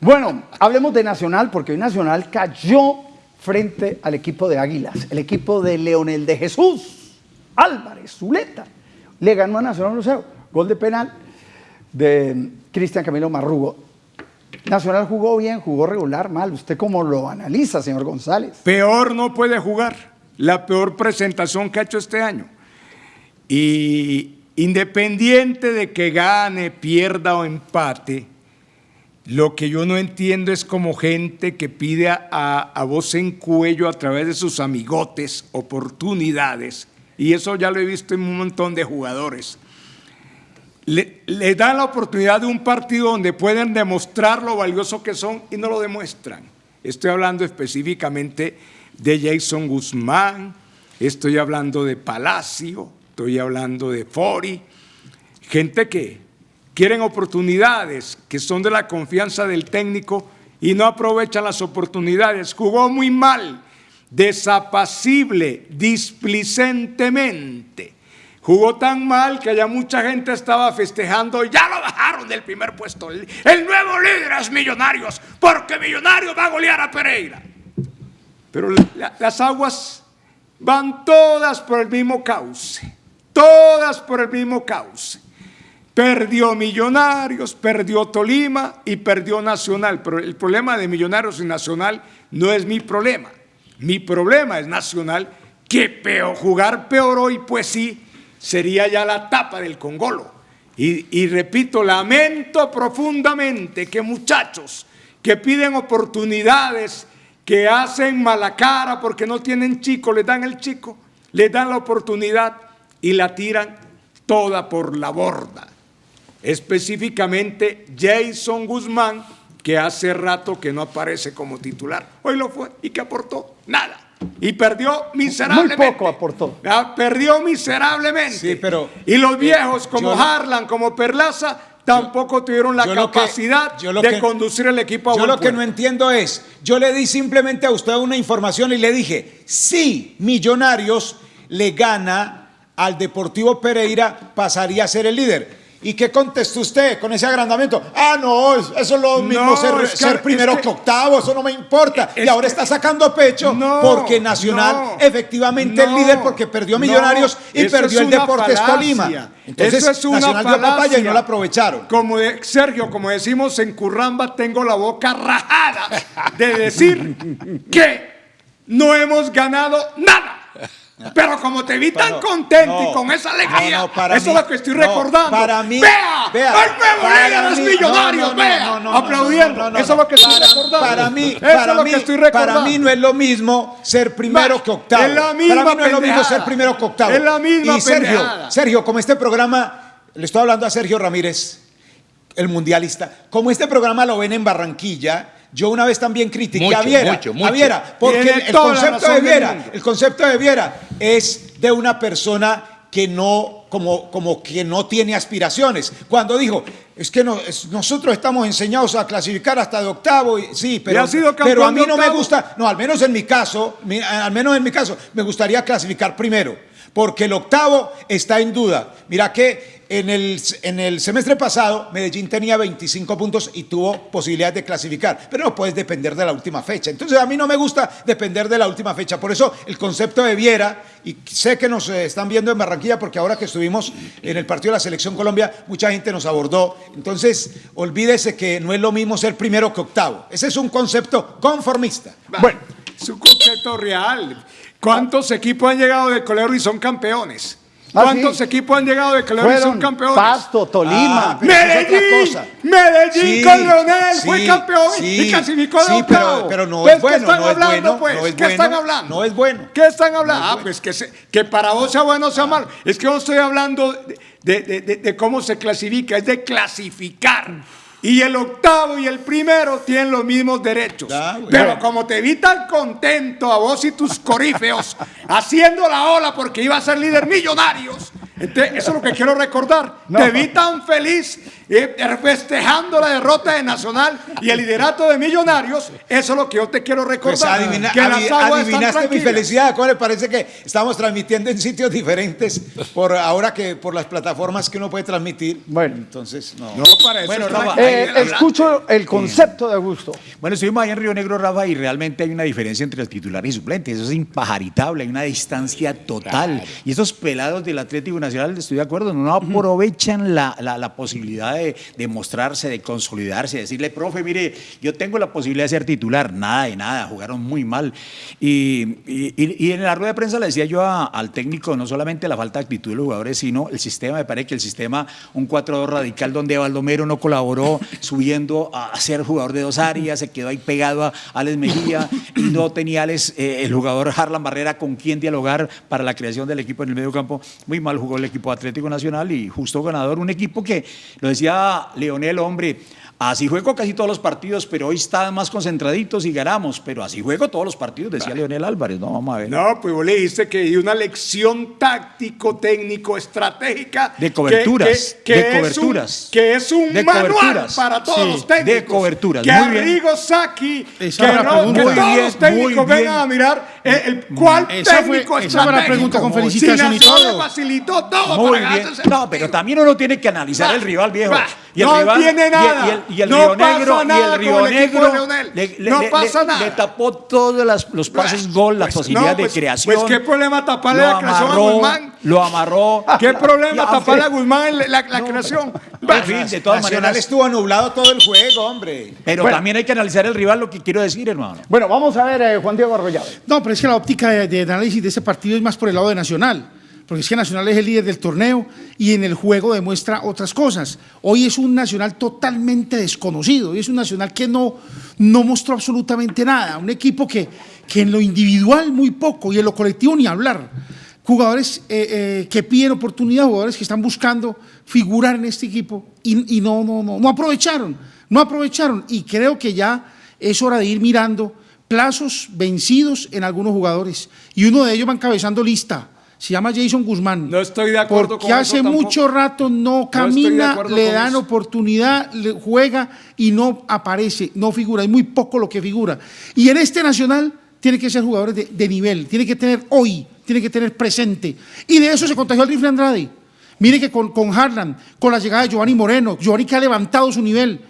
Bueno, hablemos de Nacional porque hoy Nacional cayó frente al equipo de Águilas, el equipo de Leonel de Jesús, Álvarez, Zuleta. Le ganó a Nacional 1-0, gol de penal de Cristian Camilo Marrugo. Nacional jugó bien, jugó regular, mal. ¿Usted cómo lo analiza, señor González? Peor no puede jugar. La peor presentación que ha hecho este año. Y independiente de que gane, pierda o empate, lo que yo no entiendo es como gente que pide a, a- voz en cuello a través de sus amigotes oportunidades. Y eso ya lo he visto en un montón de jugadores. Le, le dan la oportunidad de un partido donde pueden demostrar lo valioso que son y no lo demuestran. Estoy hablando específicamente de Jason Guzmán, estoy hablando de Palacio, estoy hablando de Fori, gente que quieren oportunidades, que son de la confianza del técnico y no aprovechan las oportunidades. Jugó muy mal, desapacible, displicentemente. Jugó tan mal que ya mucha gente estaba festejando, ya lo bajaron del primer puesto. El, nuevo líder es Millonarios, porque Millonarios va a golear a Pereira. Pero la- las aguas van todas por el mismo cauce, todas por el mismo cauce. Perdió Millonarios, perdió Tolima y perdió Nacional. Pero el problema de Millonarios y Nacional no es mi problema. Mi problema es Nacional, que peor, jugar peor hoy, pues sí, sería ya la tapa del Congolo. Y, y repito, lamento profundamente que muchachos que piden oportunidades, que hacen mala cara porque no tienen chico, les dan el chico, les dan la oportunidad y la tiran toda por la borda. Específicamente Jason Guzmán, que hace rato que no aparece como titular. Hoy lo fue y que aportó nada. Y perdió miserablemente. Muy poco aportó. Ah, Perdió miserablemente. Sí, pero, y los eh, viejos como yo Harlan, como Perlaza, tampoco tuvieron la que- capacidad de que- conducir el equipo a Yo lo que no entiendo es, yo le di simplemente a usted una información y le dije, si Millonarios le gana al Deportivo Pereira, pasaría a ser el líder. ¿Y qué contestó usted con ese agrandamiento? Ah, no, es- eso es lo mismo No, ser, es que- ser primero es que- que octavo, eso no me importa. Es y ahora está sacando pecho No, porque Nacional no, efectivamente es líder porque perdió Millonarios y perdió el Deportes falacia. Tolima. Entonces Eso es una Nacional dio papaya y falacia. no la aprovecharon. Como de, Sergio, como decimos en Curramba, tengo la boca rajada de decir que no hemos ganado nada. Pero como te vi tan No, contento y con esa alegría, no, no, para eso mí- es lo que estoy recordando. para mí- vea, vea, el nuevo los Millonarios, vea, aplaudiendo. eso es lo que estoy para, recordando. Para mí, eso para es lo mí, que estoy recordando. para mí no es lo mismo ser primero que octavo. es la misma para mí no es lo mismo ser primero que octavo. Es la misma y Sergio, pendejada. Sergio, como este programa, le estoy hablando a Sergio Ramírez, el mundialista, como este programa lo ven en Barranquilla, yo una vez también critiqué Mucho, a Viera, mucho, mucho. a Viera, porque el, concepto de Viera, el concepto de Viera es de una persona que no, como, como que no tiene aspiraciones. Cuando dijo, es que no, es- nosotros estamos enseñados a clasificar hasta de octavo, y, sí, pero, ha sido campeón pero a mí no me gusta, no, al menos en mi caso, mi- al menos en mi caso, me gustaría clasificar primero, porque el octavo está en duda. Mira que en el, en el semestre pasado Medellín tenía 25 puntos y tuvo posibilidad de clasificar, pero no puedes depender de la última fecha. Entonces a mí no me gusta depender de la última fecha. Por eso el concepto de Viera, y sé que nos eh, están viendo en Barranquilla, porque ahora que estuvimos en el partido de la Selección Colombia, mucha gente nos abordó. Entonces olvídese que no es lo mismo ser primero que octavo. Ese es un concepto conformista. Bueno, es un concepto real. ¿Cuántos equipos han llegado de colero y son campeones? Ah, ¿Cuántos sí. equipos han llegado de colero y son Fueron campeones? Pasto, Tolima. Ah, Medellín, cosa. Medellín Sí, con Leonel fue campeón y clasificó de sí, pero- octavo. pero no Pues, es bueno, ¿qué están no es hablando, bueno, pues? no es ¿Qué bueno, están hablando? no es bueno. ¿Qué están hablando? ah, pues que, se- que para vos sea bueno o sea malo. Es que yo estoy hablando de, de- de- de- de cómo se clasifica, es de clasificar. Y el octavo y el primero tienen los mismos derechos. Ah. Pero como te vi tan contento a vos y tus corífeos haciendo la ola porque iba a ser líder millonarios, entonces, eso es lo que quiero recordar. No. Te vi tan feliz eh, festejando la derrota de Nacional y el liderato de Millonarios. Eso es lo que yo te quiero Pues recordar. adivina- que las aguas adivinaste mi felicidad, ¿cómo le parece que estamos transmitiendo en sitios diferentes por ahora que por las plataformas que uno puede transmitir? Bueno. entonces no. No, para eso Bueno, Rafa, Eh, escucho el concepto de Augusto. Bueno, estuvimos ahí en Río Negro, Rafa, y realmente hay una diferencia entre el titular y suplente. Eso es impajaritable, hay una distancia total. Y estos pelados del Atlético Nacional, estoy de acuerdo, no aprovechan la, la- la posibilidad de, de mostrarse, de consolidarse, de decirle, profe, mire, yo tengo la posibilidad de ser titular. Nada de nada, jugaron muy mal. Y, y- en la rueda de prensa le decía yo a- al técnico, no solamente la falta de actitud de los jugadores, sino el sistema. Me parece que el sistema, un 4-2 radical donde Baldomero no colaboró subiendo a ser jugador de dos áreas, se quedó ahí pegado a Alex Mejía y no tenía Alex, eh, el jugador Harlan Barrera con quien dialogar para la creación del equipo en el medio campo. Muy mal el equipo Atlético Nacional y justo ganador, un equipo que, lo decía Leonel, hombre, así juego casi todos los partidos, pero hoy están más concentraditos y ganamos, pero así juego todos los partidos, decía Leonel Álvarez, no, vamos a ver. No, pues vos le dijiste que di una lección táctico, técnico, estratégica. De que- coberturas, que- de un- coberturas. que es un De manual coberturas. para todos Sí, los técnicos. de coberturas, Que muy bien. Saki, que, no- que todos los técnicos vengan a mirar el, el cuál Esa fue- técnico esa fue la pregunta con felicitación y todo. facilitó todo Muy para bien. ganarse ese No, pero también uno tiene que analizar el rival viejo. Y el No rival, tiene y el- nada. Y el, y el No Río Negro, y el Río el de Negro le, le- No le- pasa le- nada. le tapó todos las- los pases gol, las Pues, posibilidades no, pues- de creación. pues, ¿qué problema taparle la creación a Guzmán? Lo amarró. ¿Qué problema taparle a Guzmán la, creación? En fin, de todas Nacional maneras. estuvo nublado todo el juego, hombre. Pero también hay que analizar el rival, lo que quiero decir, hermano. Bueno, vamos a ver, eh, Juan Diego Arroyave. No, pero es que la óptica de, análisis de ese partido es más por el lado de Nacional, porque es que Nacional es el líder del torneo y en el juego demuestra otras cosas. Hoy es un Nacional totalmente desconocido, hoy es un Nacional que no, no mostró absolutamente nada, un equipo que, que en lo individual muy poco y en lo colectivo ni hablar. Jugadores eh, eh, que piden oportunidad, jugadores que están buscando figurar en este equipo y, y no, no, no, no aprovecharon, no aprovecharon y creo que ya es hora de ir mirando plazos vencidos en algunos jugadores y uno de ellos va encabezando lista. Se llama Jason Guzmán. No estoy de acuerdo Porque con eso hace tampoco. mucho rato no camina, le dan eso. oportunidad, le juega y no aparece, no figura. Es muy poco lo que figura. Y en este Nacional tiene que ser jugadores de, de nivel, tiene que tener hoy, tiene que tener presente. Y de eso se contagió el rifle Andrade. Mire que con, con Harlan, con la llegada de Giovanni Moreno, Giovanni que ha levantado su nivel,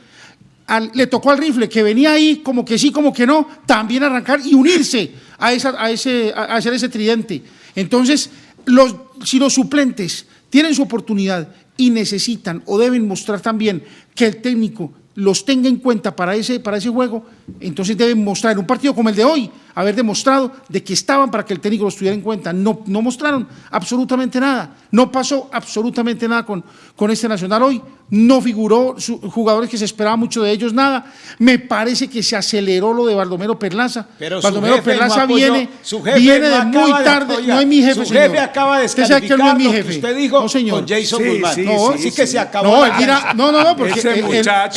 le tocó al rifle que venía ahí como que sí, como que no, también arrancar y unirse a, esa, a, ese, a hacer ese tridente. Entonces, los, si los suplentes tienen su oportunidad y necesitan o deben mostrar también que el técnico los tenga en cuenta para ese, para ese juego, entonces deben mostrar en un partido como el de hoy, haber demostrado de que estaban para que el técnico los tuviera en cuenta. No, no mostraron absolutamente nada. No pasó absolutamente nada con, con este Nacional hoy. No figuró jugadores que se esperaba mucho de ellos, nada. Me parece que se aceleró lo de Baldomero Perlaza. Pero Baldomero Perlaza viene, su jefe viene de muy tarde. no es mi jefe, Su jefe acaba de descalificar no es mi lo jefe. que usted dijo no, señor. con Jason Sí, Guzmán. sí, no, sí, así sí, que sí. se acabó. No, él dirá, no, no, no, porque Ese él, dirá,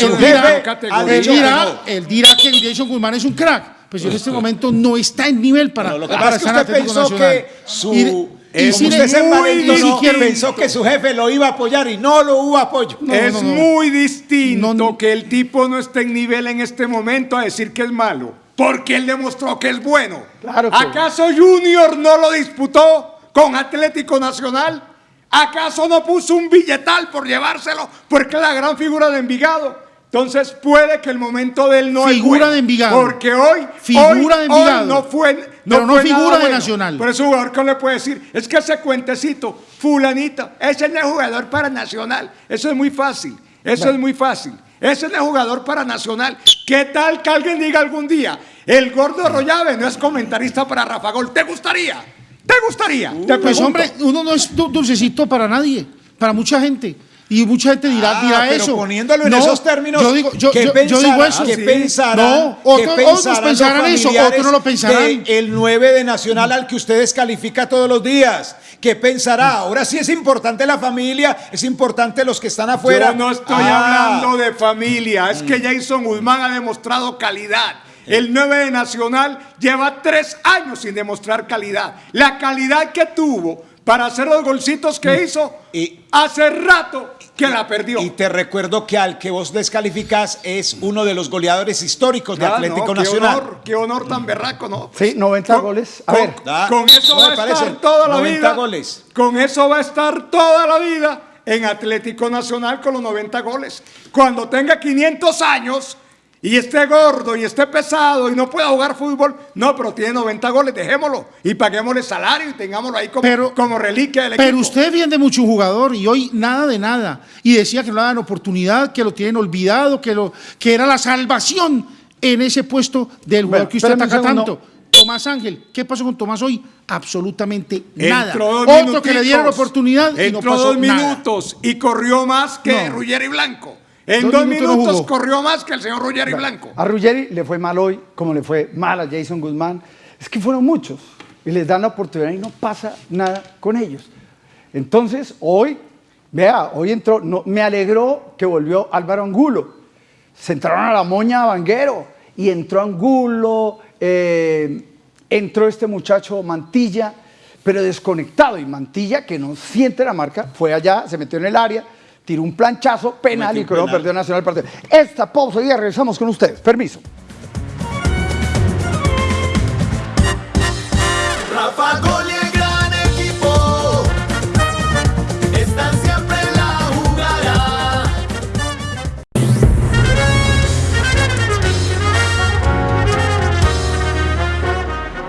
él dirá que Jason Guzmán es un crack. Pues yo en este momento no está en nivel para, Pero lo que para pasa es que usted pensó Nacional. que su... Y- eh, y sin- usted se muy envalentonó, distinto. pensó que su jefe lo iba a apoyar y no lo hubo apoyo. No, es no, no. muy distinto No, no. que el tipo no esté en nivel en este momento a decir que es malo, porque él demostró que es bueno. Claro que- ¿Acaso Junior no lo disputó con Atlético Nacional? ¿Acaso no puso un billetal por llevárselo porque es la gran figura de Envigado? Entonces puede que el momento de él no es Figura de Envigado. Porque hoy, Figura hoy- de Envigado. hoy no fue Pero no fue figura nada de bueno. Nacional. Por eso jugador que le puede decir, es que ese cuentecito, fulanito, ese es el jugador para Nacional. Eso es muy fácil, eso es muy fácil. Ese es el jugador para Nacional. ¿Qué tal que alguien diga algún día, el gordo Arroyave no es comentarista para Rafa Gol? ¿Te gustaría? ¿Te gustaría? Te Pues pregunto. hombre, uno no es du- dulcecito para nadie, para mucha gente. Y mucha gente dirá, Ah, dirá pero eso. poniéndolo en No, esos términos, Yo digo, yo, ¿qué yo- yo digo pensará- eso. Sí. pensarán- No, qué otro- otros pensarán pensarán los eso, otros no lo pensarán. de el 9 de Nacional al que usted descalifica todos los días. ¿Qué pensará? Ahora sí es importante la familia, es importante los que están afuera. Yo no estoy Ah. hablando de familia, es que Jason Guzmán ha demostrado calidad. El 9 de Nacional lleva tres años sin demostrar calidad. La calidad que tuvo para hacer los golcitos que hizo, Y- hace rato que la perdió. Y te recuerdo que al que vos descalificás es uno de los goleadores históricos de Ah, Atlético no, Nacional. Qué honor, qué honor tan berraco, ¿no? Sí, 90 Con- goles. A con- ver. Con eso va a parece. estar toda la 90 vida. goles. Con eso va a estar toda la vida en Atlético Nacional con los 90 goles. Cuando tenga 500 años y esté gordo y esté pesado y no pueda jugar fútbol, no, pero tiene 90 goles, dejémoslo y paguémosle salario y tengámoslo ahí como, Pero- como reliquia del Pero usted defiende mucho un jugador y hoy nada de nada. Y decía que no le dan oportunidad, que lo tienen olvidado, que, lo, que era la salvación en ese puesto del jugador Bueno, que usted ataca tanto. Tomás Ángel, ¿qué pasó con Tomás hoy? Absolutamente nada. Entró Otro que le dieron oportunidad y no Entró pasó dos nada. minutos y corrió más que No. Ruggeri Blanco. En Dos dos, minutos corrió más que el señor Ruggeri Blanco. A Ruggeri le fue mal hoy, como le fue mal a Jason Guzmán. Es que fueron muchos y les dan la oportunidad y no pasa nada con ellos. Entonces, hoy, vea, hoy entró, no, me alegró que volvió Álvaro Angulo. Se entraron a la moña a Vanguero y entró Angulo, eh, entró este muchacho Mantilla, pero desconectado. Y Mantilla, que no siente la marca, fue allá, se metió en el área, tiró un planchazo penal y creo perdió Nacional el partido. Esta pausa y ya regresamos con ustedes. Permiso. Rafa Gol y el gran equipo están siempre en la jugada.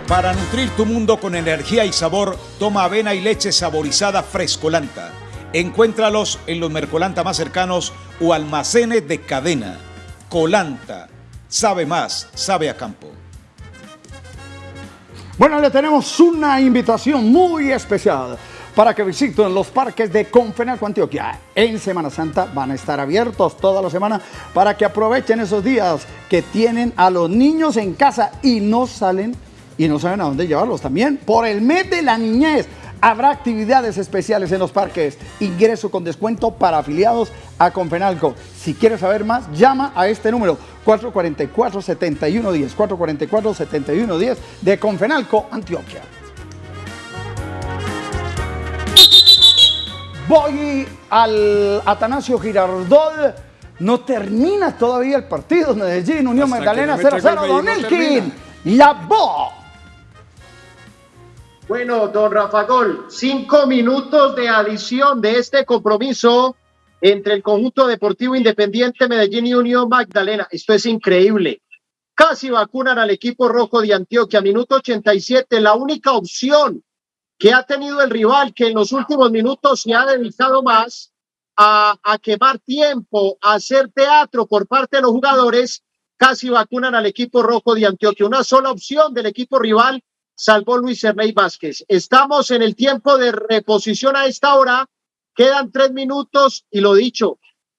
Para nutrir tu mundo con energía y sabor, toma avena y leche saborizada frescolanta. Encuéntralos en los Mercolanta más cercanos o almacenes de cadena. Colanta. Sabe más, sabe a campo. Bueno, le tenemos una invitación muy especial para que visiten los parques de Confenalco Antioquia. En Semana Santa van a estar abiertos toda la semana para que aprovechen esos días que tienen a los niños en casa y no salen y no saben a dónde llevarlos también. Por el mes de la niñez habrá actividades especiales en los parques. Ingreso con descuento para afiliados a Confenalco. Si quieres saber más, llama a este número 444-7110. 444-7110 de Confenalco, Antioquia. Voy al Atanasio Girardot. No termina todavía el partido. Medellín, Unión Hasta Magdalena que no me 0-0. llegue el Don no Elkin. La voz. Bueno, don Rafa Gol, cinco minutos de adición de este compromiso entre el conjunto deportivo independiente Medellín y Unión Magdalena. Esto es increíble. Casi vacunan al equipo rojo de Antioquia. Minuto 87, la única opción que ha tenido el rival que en los últimos minutos se ha dedicado más a, a quemar tiempo, a hacer teatro por parte de los jugadores, casi vacunan al equipo rojo de Antioquia. Una sola opción del equipo rival salvó Luis Ernei Vázquez. Estamos en el tiempo de reposición a esta hora. Quedan tres minutos y lo dicho,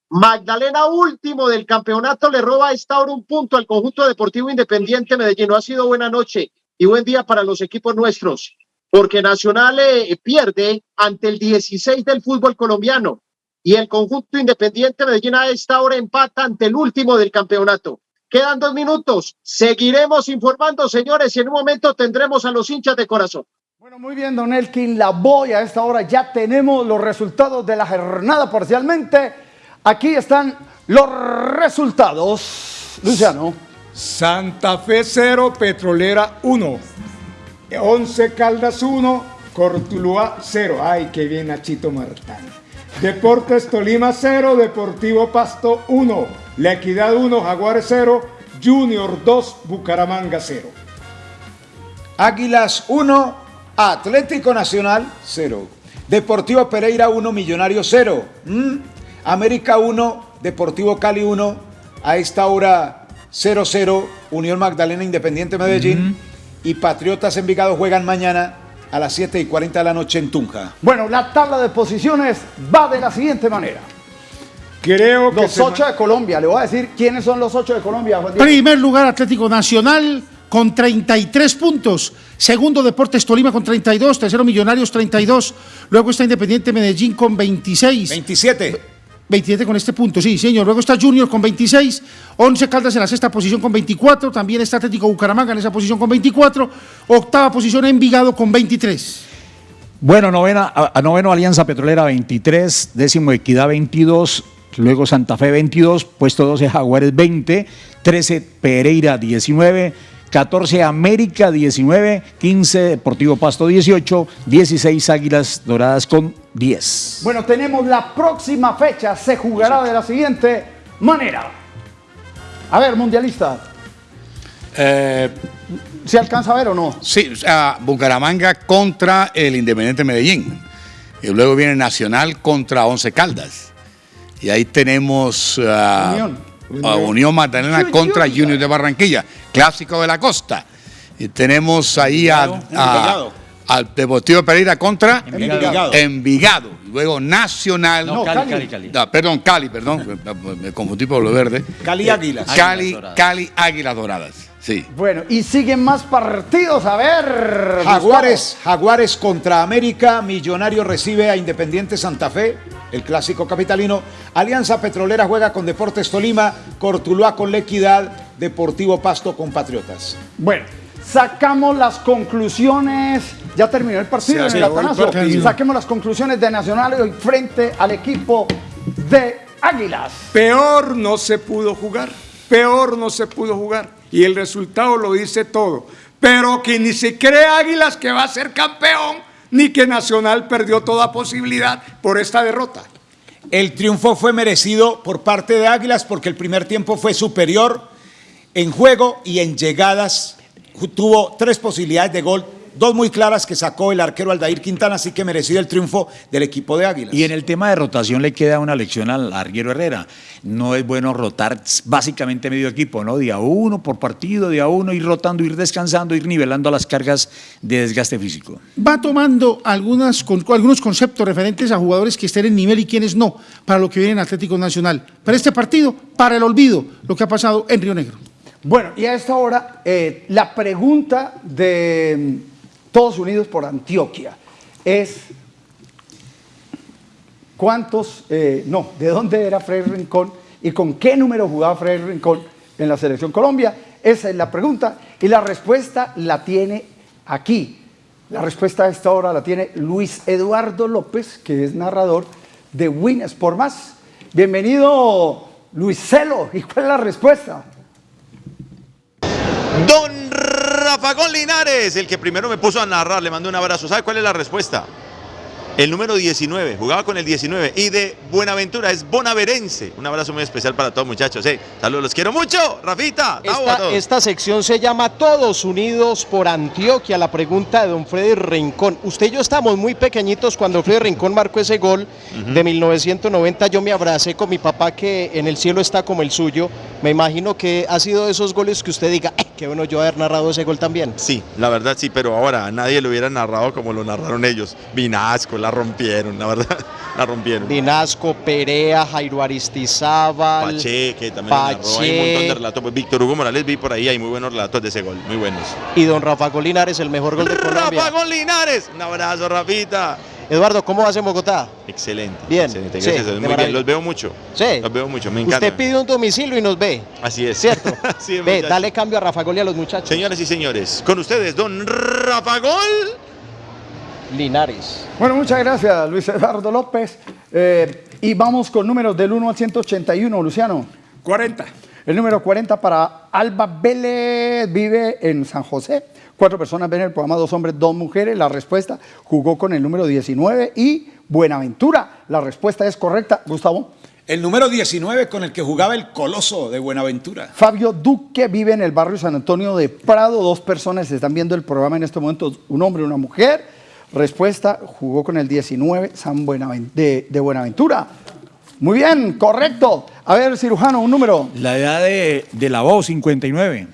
Magdalena último del campeonato le roba a esta hora un punto al conjunto deportivo independiente Medellín. No ha sido buena noche y buen día para los equipos nuestros, porque Nacional eh, pierde ante el 16 del fútbol colombiano y el conjunto independiente Medellín a esta hora empata ante el último del campeonato. Quedan dos minutos. Seguiremos informando, señores, y en un momento tendremos a los hinchas de corazón. Bueno, muy bien, don Elkin La voy a esta hora ya tenemos los resultados de la jornada parcialmente. Aquí están los resultados. Luciano. Santa Fe 0, Petrolera 1. 11 Caldas 1, Cortuluá 0. Ay, qué bien Nachito Martán. Deportes Tolima 0, Deportivo Pasto 1. La Equidad 1, Jaguares 0, Junior 2, Bucaramanga 0. Águilas 1, Atlético Nacional 0. Deportivo Pereira 1, Millonario 0. Mm. América 1, Deportivo Cali 1. A esta hora 0-0, Unión Magdalena Independiente Medellín. Y Patriotas Envigado juegan mañana a las 7 y 40 de la noche en Tunja. Bueno, la tabla de posiciones va de la siguiente manera. Creo que Los ocho de Colombia, le voy a decir quiénes son los ocho de Colombia. Juan Diego. Primer lugar Atlético Nacional con 33 puntos. Segundo Deportes Tolima con 32. Tercero Millonarios 32. Luego está Independiente Medellín con 26. 27. 27 con este punto, sí, señor. Luego está Junior con 26, 11 Caldas en la sexta posición con 24, también está Atlético Bucaramanga en esa posición con 24, octava posición Envigado con 23. Bueno, novena, a, noveno Alianza Petrolera 23, décimo Equidad 22, luego Santa Fe 22, puesto 12 Jaguares 20, 13 Pereira 19, 14 América 19, 15 Deportivo Pasto 18, 16 Águilas Doradas con 10. Bueno, tenemos la próxima fecha, se jugará de la siguiente manera. A ver, mundialista, Eh, ¿se alcanza a ver o no? sí, o sea, Bucaramanga contra el Independiente Medellín. Y luego viene Nacional contra Once Caldas. Y ahí tenemos ah, Unión. a Unión Magdalena Junior. contra Junior de Barranquilla, clásico de la costa. Y tenemos ahí a, a- Envigado. al Deportivo Pereira contra Envigado. Envigado. Luego Nacional. No, Cali, Cali. Cali, Cali. Ah, perdón, Cali, perdón, me, confundí por lo verde. Cali Águilas. Cali. Cali, Águilas Doradas. Sí. Bueno, y siguen más partidos, a ver. Jaguares, Jaguares contra América, Millonario recibe a Independiente Santa Fe, el clásico capitalino. Alianza Petrolera juega con Deportes Tolima, Cortuluá con La Equidad, Deportivo Pasto con Patriotas. Gustavo. Bueno, sacamos las conclusiones. Ya terminó el partido en el partido. Saquemos las conclusiones de Nacional hoy frente al equipo de Águilas. Peor no se pudo jugar, peor no se pudo jugar. Y el resultado lo dice todo. Pero que ni se cree Águilas que va a ser campeón, ni que Nacional perdió toda posibilidad por esta derrota. El triunfo fue merecido por parte de Águilas porque el primer tiempo fue superior en juego y en llegadas. Tuvo tres posibilidades de gol, dos muy claras que sacó el arquero Aldair Quintana, así que merecido el triunfo del equipo de Águilas. Y en el tema de rotación le queda una lección al arguero Herrera. No es bueno rotar básicamente medio equipo, ¿no? Día uno por partido, día uno, ir rotando, ir descansando, ir nivelando las cargas de desgaste físico. Va tomando algunas, con- algunos conceptos referentes a jugadores que estén en nivel y quienes no, para lo que viene en Atlético Nacional. Para este partido, para el olvido, lo que ha pasado en Río Negro. Bueno, y a esta hora, eh, la pregunta de mm, Todos Unidos por Antioquia es: ¿cuántos, eh, no, de dónde era Freddy Rincón y con qué número jugaba Freddy Rincón en la Selección Colombia? Esa es la pregunta y la respuesta la tiene aquí. La respuesta a esta hora la tiene Luis Eduardo López, que es narrador de Win Sport Más. Bienvenido, Luis Celo. ¿Y cuál es la respuesta? Don Rafagón Linares, el que primero me puso a narrar, le mando un abrazo. ¿Sabe cuál es la respuesta? El número 19, jugaba con el 19 y de Buenaventura es bonaverense. Un abrazo muy especial para todos muchachos. eh. Saludos, los quiero mucho. Rafita, Esta, esta sección se llama Todos Unidos por Antioquia. La pregunta de don Freddy Rincón. Usted y yo estamos muy pequeñitos cuando Freddy Rincón marcó ese gol de 1990. Yo me abracé con mi papá que en el cielo está como el suyo. Me imagino que ha sido de esos goles que usted diga, "Eh, qué bueno yo haber narrado ese gol también. Sí, la verdad sí, pero ahora nadie lo hubiera narrado como lo narraron ellos. Vinasco, la rompieron, la verdad, la rompieron. Dinasco, Perea, Jairo Aristizábal. Pache, que también lo narró. Hay un montón de Pache relatos. Pues, Víctor Hugo Morales vi por ahí, hay muy buenos relatos de ese gol, muy buenos. y don Rafa Golinares, el mejor gol de Colombia. Rafa Linares, un abrazo, Rafita. Eduardo, ¿cómo vas en Bogotá? Excelente. Bien, excelente, gracias, muy bien, los veo mucho. Sí. Los veo mucho, me encanta. Usted pide un domicilio y nos ve. Así es. ¿Cierto? Así es, Ve, muchacho. dale cambio a Rafa Gol y a los muchachos. Señoras y señores, con ustedes, don Rafa Gol. Linares. Bueno, muchas gracias, Luis Eduardo López. Eh, y vamos con números del 1 al 181, Luciano. 40. El número 40 para Alba Vélez, vive en San José. Cuatro personas ven el programa, dos hombres, dos mujeres. La respuesta jugó con el número 19 y Buenaventura. La respuesta es correcta, Gustavo. El número 19 con el que jugaba el Coloso de Buenaventura. Fabio Duque vive en el barrio San Antonio de Prado. Dos personas están viendo el programa en este momento, un hombre y una mujer. Respuesta, jugó con el 19 San Buenaven- de, de Buenaventura. Muy bien, correcto. A ver, cirujano, un número. La edad de, de la voz, 59.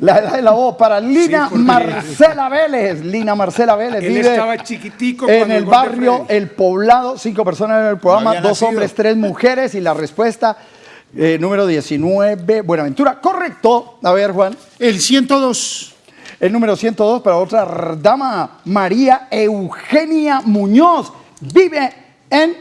La edad de la voz para Lina Marcela Vélez. Lina Marcela Vélez Él vive estaba chiquitico en el barrio. El Poblado. Cinco personas en el programa, dos nacido. hombres, tres mujeres. Y la respuesta, eh, número 19, Buenaventura. Correcto. A ver, Juan. El 102. El número 102 para otra dama, María Eugenia Muñoz. Vive en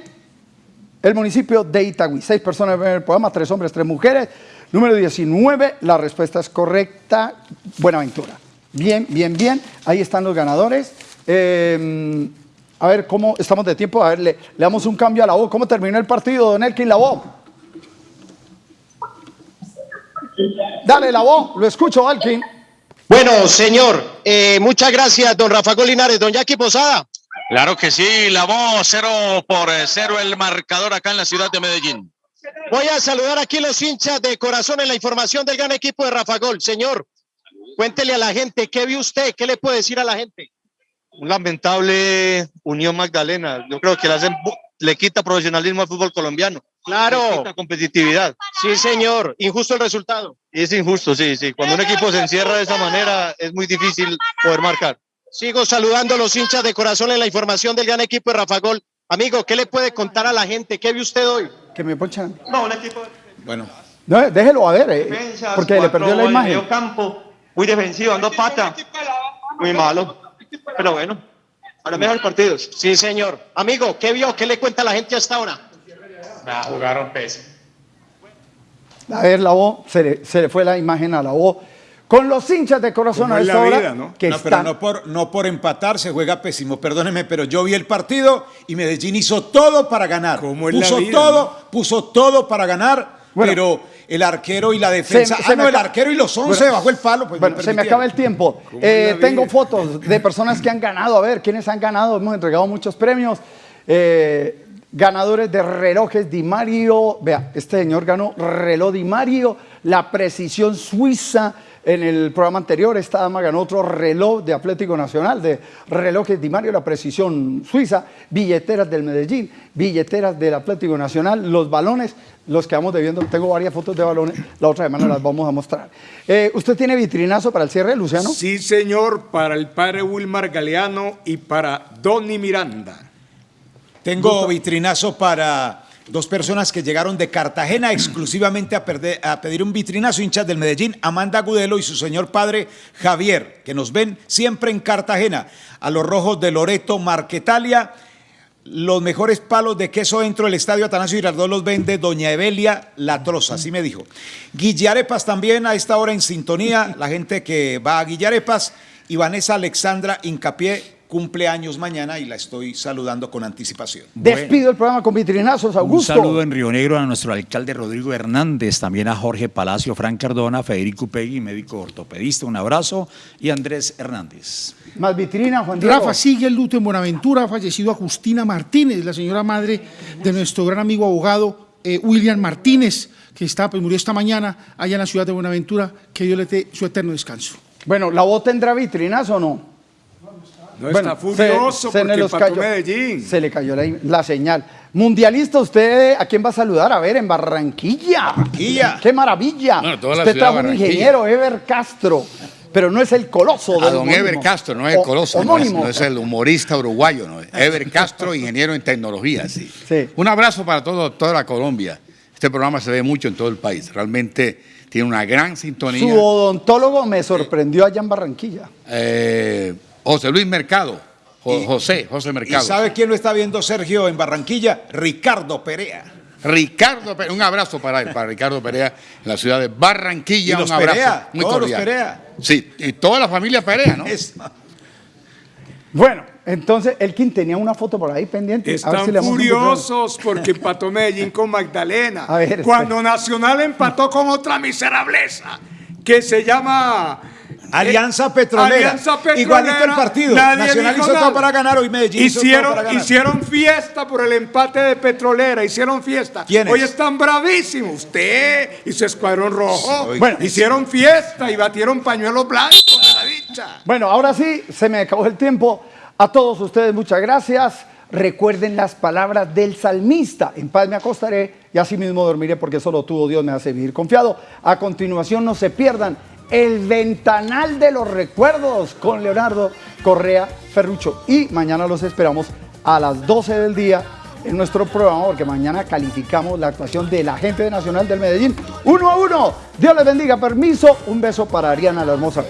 el municipio de Itagüí. Seis personas ven el programa, tres hombres, tres mujeres. Número 19, la respuesta es correcta. Buenaventura. Bien, bien, bien. Ahí están los ganadores. Eh, a ver, ¿cómo estamos de tiempo? A ver, le, le damos un cambio a la voz. ¿Cómo terminó el partido, Don Elkin, la voz? Dale la voz, lo escucho, Alkin. Bueno, señor, eh, muchas gracias, don Rafa Golinares, don Jackie Posada. Claro que sí, la voz cero por eh, cero el marcador acá en la ciudad de Medellín. Voy a saludar aquí los hinchas de corazón en la información del gran equipo de Rafa Gol. Señor, cuéntele a la gente, ¿qué vio usted? ¿Qué le puede decir a la gente? Un lamentable Unión Magdalena. Yo creo que le, hacen le quita profesionalismo al fútbol colombiano. Le Claro, quita competitividad. sí, señor, injusto el resultado. Es injusto, sí, sí. Cuando un equipo se encierra de esa manera es muy difícil poder marcar. Sigo saludando a los hinchas de corazón en la información del gran equipo de Rafa Gol. Amigo, ¿qué le puede contar a la gente? ¿Qué vio usted hoy? Que me ponchan. No, un equipo Bueno, No, déjelo a ver, eh, porque le perdió la imagen. campo, muy defensivo, dando pata. Muy malo. Pero bueno, ahora mejor partidos. Sí, señor. Amigo, ¿qué vio? ¿Qué le cuenta a la gente hasta ahora? jugaron pez. A ver, la voz, se le, se le fue la imagen a la voz. Con los hinchas de corazón Como a es esta la hora, vida, ¿no? que no, pero están... no por, no por empatar se juega pésimo, perdóneme, pero yo vi el partido y Medellín hizo todo para ganar. Como puso vida, todo, puso todo para ganar, Bueno. pero el arquero y la defensa. Se- se ah, no, el acaba- arquero y los 11 Bueno, bajó el palo. Pues Bueno, me se me acaba el tiempo. ¿Cómo Eh, tengo vida? fotos de personas que han ganado. A ver, ¿quiénes han ganado? Hemos entregado muchos premios. Eh, ganadores de relojes Di Mario. Vea, este señor ganó reloj Di Mario, la precisión suiza. En el programa anterior, esta dama ganó otro reloj de Atlético Nacional, de relojes Di Mario, la precisión suiza, billeteras del Medellín, billeteras del Atlético Nacional, los balones, los que vamos debiendo. Tengo varias fotos de balones, la otra semana las vamos a mostrar. Eh, ¿Usted tiene vitrinazo para el cierre, Luciano? Sí, señor, para el padre Wilmar Galeano y para Donny Miranda. Tengo vitrinazo para dos personas que llegaron de Cartagena exclusivamente a, perder- a pedir un vitrinazo, hinchas del Medellín, Amanda Gudelo y su señor padre Javier, que nos ven siempre en Cartagena, a los rojos de Loreto, Marquetalia. Los mejores palos de queso dentro del estadio Atanasio Girardot los vende Doña Evelia Latrosa, así me dijo. Guillarepas también a esta hora en sintonía, la gente que va a Guillarepas y Vanessa Alexandra Incapié cumple años mañana y la estoy saludando con anticipación. Despido el programa con vitrinazos, Un Augusto. saludo en Río Negro a nuestro alcalde Rodrigo Hernández, también a Jorge Palacio, Fran Cardona, Federico Pegui, médico ortopedista, un abrazo, y Andrés Hernández. Más vitrina, Juan Diego. Rafa sigue el luto en Buenaventura, ha fallecido a Justina Martínez, la señora madre de nuestro gran amigo abogado eh, William Martínez, que está, pues, murió esta mañana allá en la ciudad de Buenaventura, que Dios le dé su eterno descanso. Bueno, ¿la voz tendrá vitrinazo o no? No Bueno, está furioso se- se porque empató cayó- Medellín. Se le cayó la, la señal. Mundialista, ¿usted a quién va a saludar? A ver, en Barranquilla. Barranquilla. ¡Qué maravilla! Bueno, toda la usted trajo de un ingeniero, Ever Castro, pero no es el coloso A del don. Ever Castro, no es el coloso, no es, no es el humorista uruguayo, no es. Ever Castro, ingeniero en tecnología, sí. Sí. Un abrazo para todo, toda la Colombia. Este programa se ve mucho en todo el país. Realmente tiene una gran sintonía. Su odontólogo me sorprendió allá en Barranquilla. Eh, José Luis Mercado. Jo- José, José ¿Y Mercado. sabe quién lo está viendo Sergio en Barranquilla? Ricardo Perea. Ricardo Perea, un abrazo para él, para Ricardo Perea, en la ciudad de Barranquilla. Y los un abrazo Perea, muy todos los. Perea. Sí, y toda la familia Perea, ¿no? Bueno, entonces Elkin tenía una foto por ahí pendiente. A ver Están si le furiosos porque empató Medellín con Magdalena. A ver, Cuando Nacional empató con otra miserableza que se llama Alianza Petrolera. Alianza Petrolera. Igualito el partido. Nadie Nacional hizo todo para ganar, hoy Medellín hicieron, para ganar. hicieron fiesta por el empate de Petrolera, hicieron fiesta. ¿Quiénes? Hoy están bravísimos. Usted y su escuadrón rojo. Bueno. hicieron fiesta y batieron pañuelos blancos de la dicha. Bueno, ahora sí, se me acabó el tiempo. A todos ustedes, muchas gracias. Recuerden las palabras del salmista. En paz me acostaré y así mismo dormiré porque solo tú, oh Dios, me hace vivir confiado. A continuación, no se pierdan el ventanal de los recuerdos con Leonardo Correa Ferrucho. Y mañana los esperamos a las 12 del día en nuestro programa porque mañana calificamos la actuación de la gente nacional del Medellín. Uno a uno. Dios les bendiga. Permiso. Un beso para Ariana la hermosa.